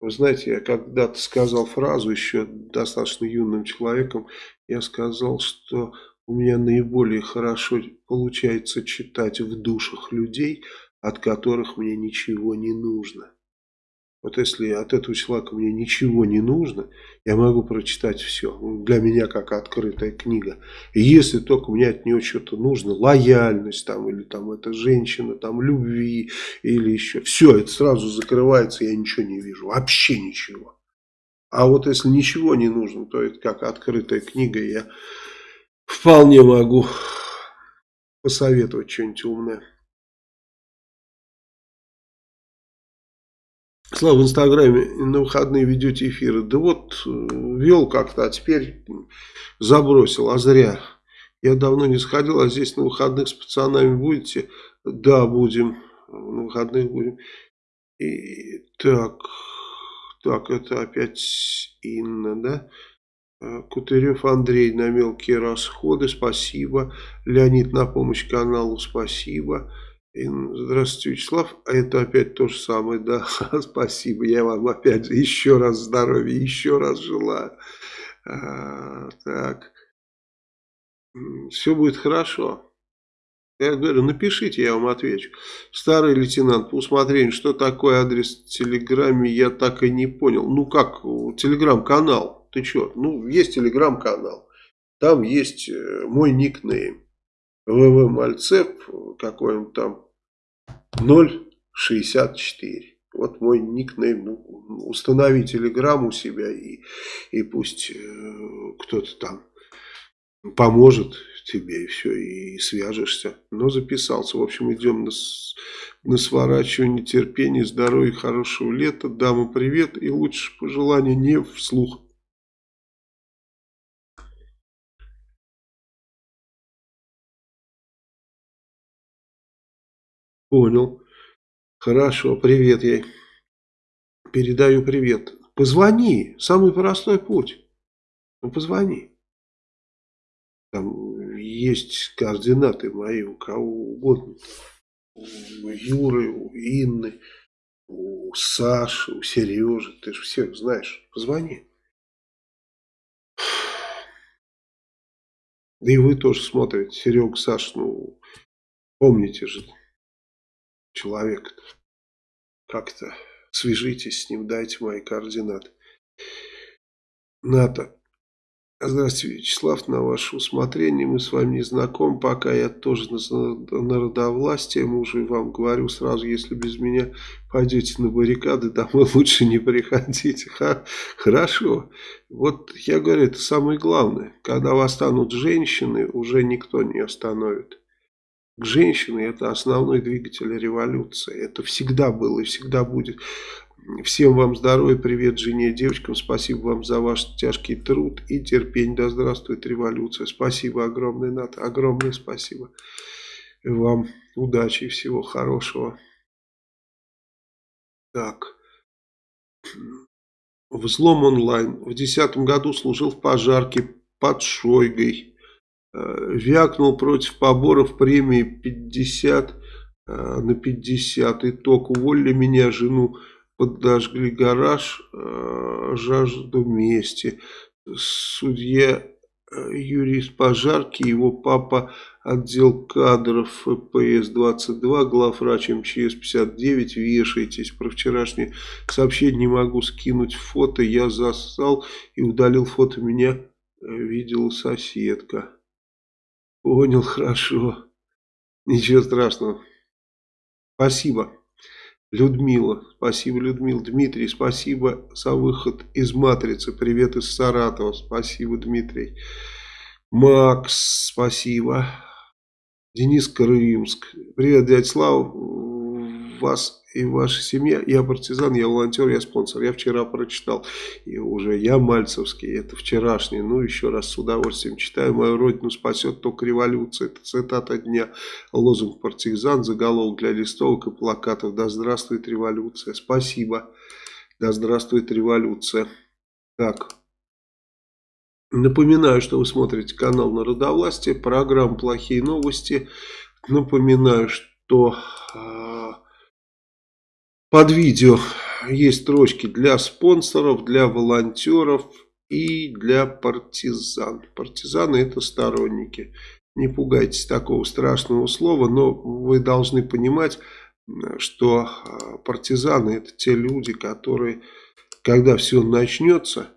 Вы знаете, я когда-то сказал фразу еще достаточно юным человеком, я сказал, что у меня наиболее хорошо получается читать в душах людей, от которых мне ничего не нужно. Вот если от этого человека мне ничего не нужно, я могу прочитать все. Для меня как открытая книга. И если только мне от нее что-то нужно, лояльность там, или там эта женщина, там любви, или еще. Все, это сразу закрывается, я ничего не вижу. Вообще ничего. А вот если ничего не нужно, то это как открытая книга, я вполне могу посоветовать что-нибудь умное. Слава, в Инстаграме на выходные ведете эфиры. Да вот, э, вел как-то, а теперь забросил, а зря. Я давно не сходил, а здесь на выходных с пацанами будете? Да, будем. На выходных будем. И так, так, это опять Инна, да? Э, Кутырев Андрей на мелкие расходы, спасибо. Леонид на помощь каналу, спасибо. Здравствуйте, Вячеслав. А это опять то же самое, да. Спасибо. Я вам опять еще раз здоровья, еще раз желаю. А, так. Все будет хорошо. Я говорю, напишите, я вам отвечу. Старый лейтенант, по усмотрению, что такое адрес в Телеграме, я так и не понял. Ну как, Телеграм-канал, ты что? Ну, есть Телеграм-канал. Там есть э, мой никнейм. ВВ Мальцев, какой он там, 064. Вот мой никнейм. Ну, установи Телеграм у себя и, и пусть э, кто-то там поможет тебе и все, и свяжешься. Но записался. В общем, идем на, на сворачивание терпения, здоровья, хорошего лета. Дама, привет. И лучше пожелания не вслух. Понял. Хорошо, привет ей. Передаю привет. Позвони, самый простой путь. Ну, позвони. Там есть координаты мои у кого угодно. У Юры, у Инны, у Саши, у Сережи. Ты же всех знаешь. Позвони. Да и вы тоже смотрите. Серега, Саш, ну, помните же, человек как-то свяжитесь с ним, дайте мои координаты. НАТО. Здравствуйте, Вячеслав, на ваше усмотрение, мы с вами не знакомы, пока я тоже на народовластие, мужу вам говорю сразу, если без меня пойдете на баррикады, домой лучше не приходите. Ха, хорошо, вот я говорю, это самое главное, когда восстанут женщины, уже никто не остановит к женщине это основной двигатель революции. Это всегда было и всегда будет. Всем вам здоровья, привет жене, девочкам, спасибо вам за ваш тяжкий труд и терпение. Да здравствует революция. Спасибо огромное, Ната, огромное спасибо. И вам удачи и всего хорошего. Так. Взлом онлайн. В 2010 году служил в пожарке под Шойгой. Э, вякнул против поборов премии 50 э, на 50. Итог. Уволили меня, жену подожгли гараж, э, жажду мести. Судья юрист пожарки, его папа отдел кадров ФПС-22, главврач МЧС 59, вешайтесь. Про вчерашнее сообщение не могу скинуть фото, я засал и удалил фото, меня видела соседка. Понял, хорошо. Ничего страшного. Спасибо, Людмила. Спасибо, Людмила. Дмитрий, спасибо за выход из «Матрицы». Привет из Саратова. Спасибо, Дмитрий. Макс, спасибо. Денис Крымск. Привет, дядя Слава. Вас и ваша семья. Я партизан, я волонтер, я спонсор. Я вчера прочитал, и уже я Мальцевский, это вчерашний. Ну, еще раз с удовольствием читаю. Мою родину спасет только революция. Это цитата дня. Лозунг партизан, заголовок для листовок и плакатов. Да здравствует революция. Спасибо. Да здравствует революция. Так. Напоминаю, что вы смотрите канал Народовластие, программа «Плохие новости». Напоминаю, что а, под видео есть строчки для спонсоров, для волонтеров и для партизан. Партизаны это сторонники. Не пугайтесь такого страшного слова, но вы должны понимать, что а, партизаны это те люди, которые, когда все начнется,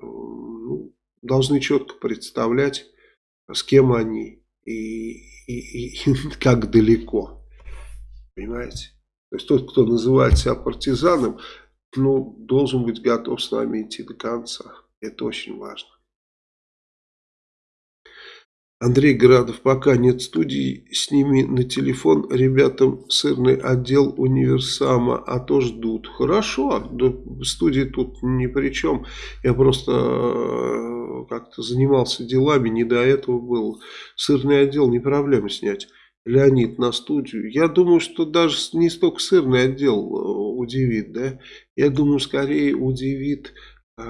ну, должны четко представлять, с кем они и, и, и как далеко. Понимаете? То есть тот, кто называет себя партизаном, ну, должен быть готов с нами идти до конца. Это очень важно. Андрей Градов, пока нет студии, сними на телефон ребятам сырный отдел универсама, а то ждут. Хорошо, да, студии тут ни при чем. Я просто э, как-то занимался делами, не до этого был. Сырный отдел не проблема снять. Леонид на студию. Я думаю, что даже не столько сырный отдел э, удивит, да. Я думаю, скорее удивит э,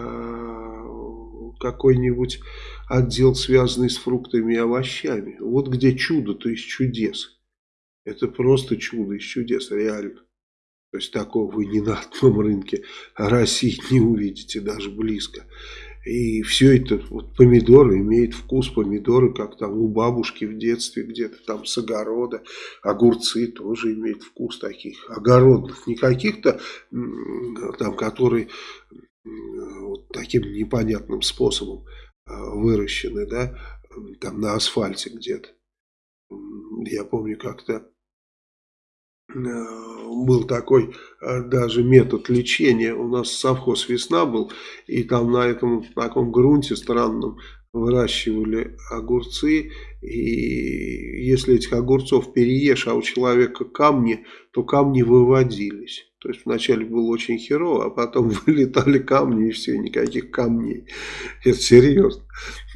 какой-нибудь отдел, связанный с фруктами и овощами. Вот где чудо, то есть чудес. Это просто чудо из чудес, реально. То есть такого вы ни на одном рынке России не увидите, даже близко. И все это, вот помидоры имеют вкус помидоры, как там у бабушки в детстве где-то там с огорода. Огурцы тоже имеют вкус таких огородных, не каких-то там, которые вот таким непонятным способом а, выращены, да, там на асфальте где-то. Я помню как-то Э, был такой э, даже метод лечения. У нас совхоз «Весна» был, и там на этом таком грунте странном выращивали огурцы, и если этих огурцов переешь, а у человека камни, то камни выводились. То есть вначале было очень херово, а потом вылетали камни и все, никаких камней. Это серьезно.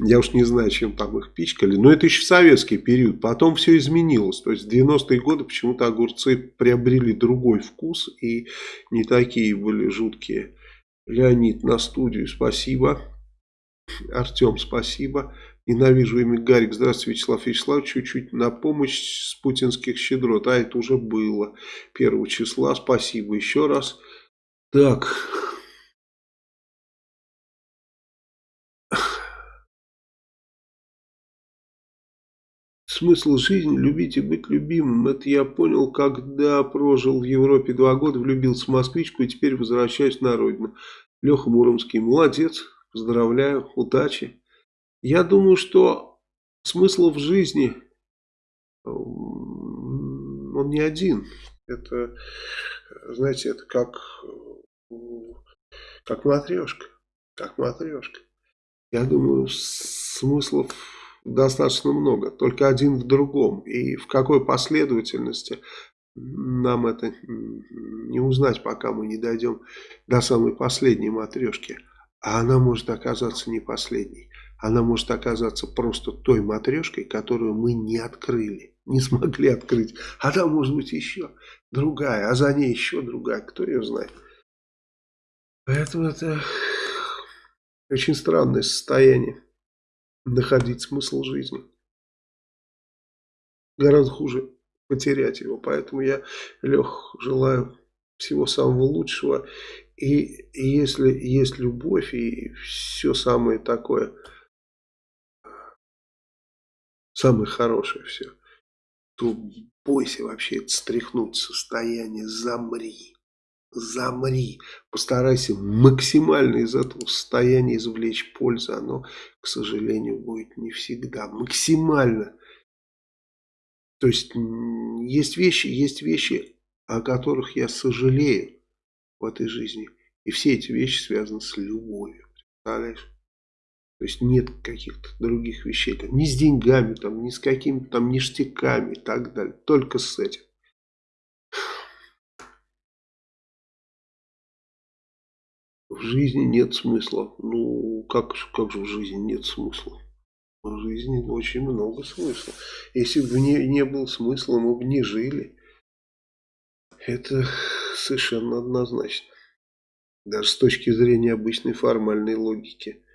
Я уж не знаю, чем там их пичкали. Но это еще советский период. Потом все изменилось. То есть в 90-е годы почему-то огурцы приобрели другой вкус и не такие были жуткие. Леонид на студию, спасибо. Артем, спасибо. Ненавижу имя Гарик. Здравствуйте, Вячеслав Вячеславович. Чуть-чуть на помощь с путинских щедрот. А это уже было. Первого числа. Спасибо еще раз. Так. Смысл жизни – любить и быть любимым. Это я понял, когда прожил в Европе два года, влюбился в москвичку и теперь возвращаюсь на родину. Леха Муромский. Молодец. Поздравляю. Удачи. Я думаю, что смысл в жизни, он не один. Это, знаете, это как, как матрешка. Как матрешка. Я думаю, смыслов достаточно много. Только один в другом. И в какой последовательности нам это не узнать, пока мы не дойдем до самой последней матрешки. А она может оказаться не последней она может оказаться просто той матрешкой, которую мы не открыли, не смогли открыть. А там может быть еще другая, а за ней еще другая, кто ее знает. Поэтому это очень странное состояние, находить смысл жизни. Гораздо хуже потерять его, поэтому я, Лех, желаю всего самого лучшего. И если есть любовь и все самое такое самое хорошее все, то бойся вообще это стряхнуть состояние, замри. Замри, постарайся максимально из этого состояния извлечь пользу. Оно, к сожалению, будет не всегда. Максимально. То есть, есть вещи, есть вещи, о которых я сожалею в этой жизни. И все эти вещи связаны с любовью. Представляешь? То есть нет каких-то других вещей, там, ни с деньгами, там, ни с какими-то там ништяками и так далее. Только с этим. В жизни нет смысла. Ну, как, как же в жизни нет смысла? В жизни очень много смысла. Если бы не, не было смысла, мы бы не жили. Это совершенно однозначно. Даже с точки зрения обычной формальной логики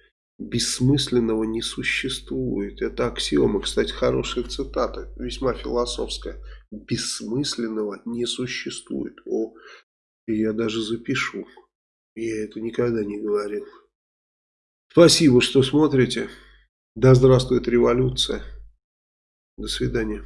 бессмысленного не существует. Это аксиома, кстати, хорошая цитата, весьма философская. Бессмысленного не существует. О, я даже запишу. Я это никогда не говорил. Спасибо, что смотрите. Да здравствует революция. До свидания.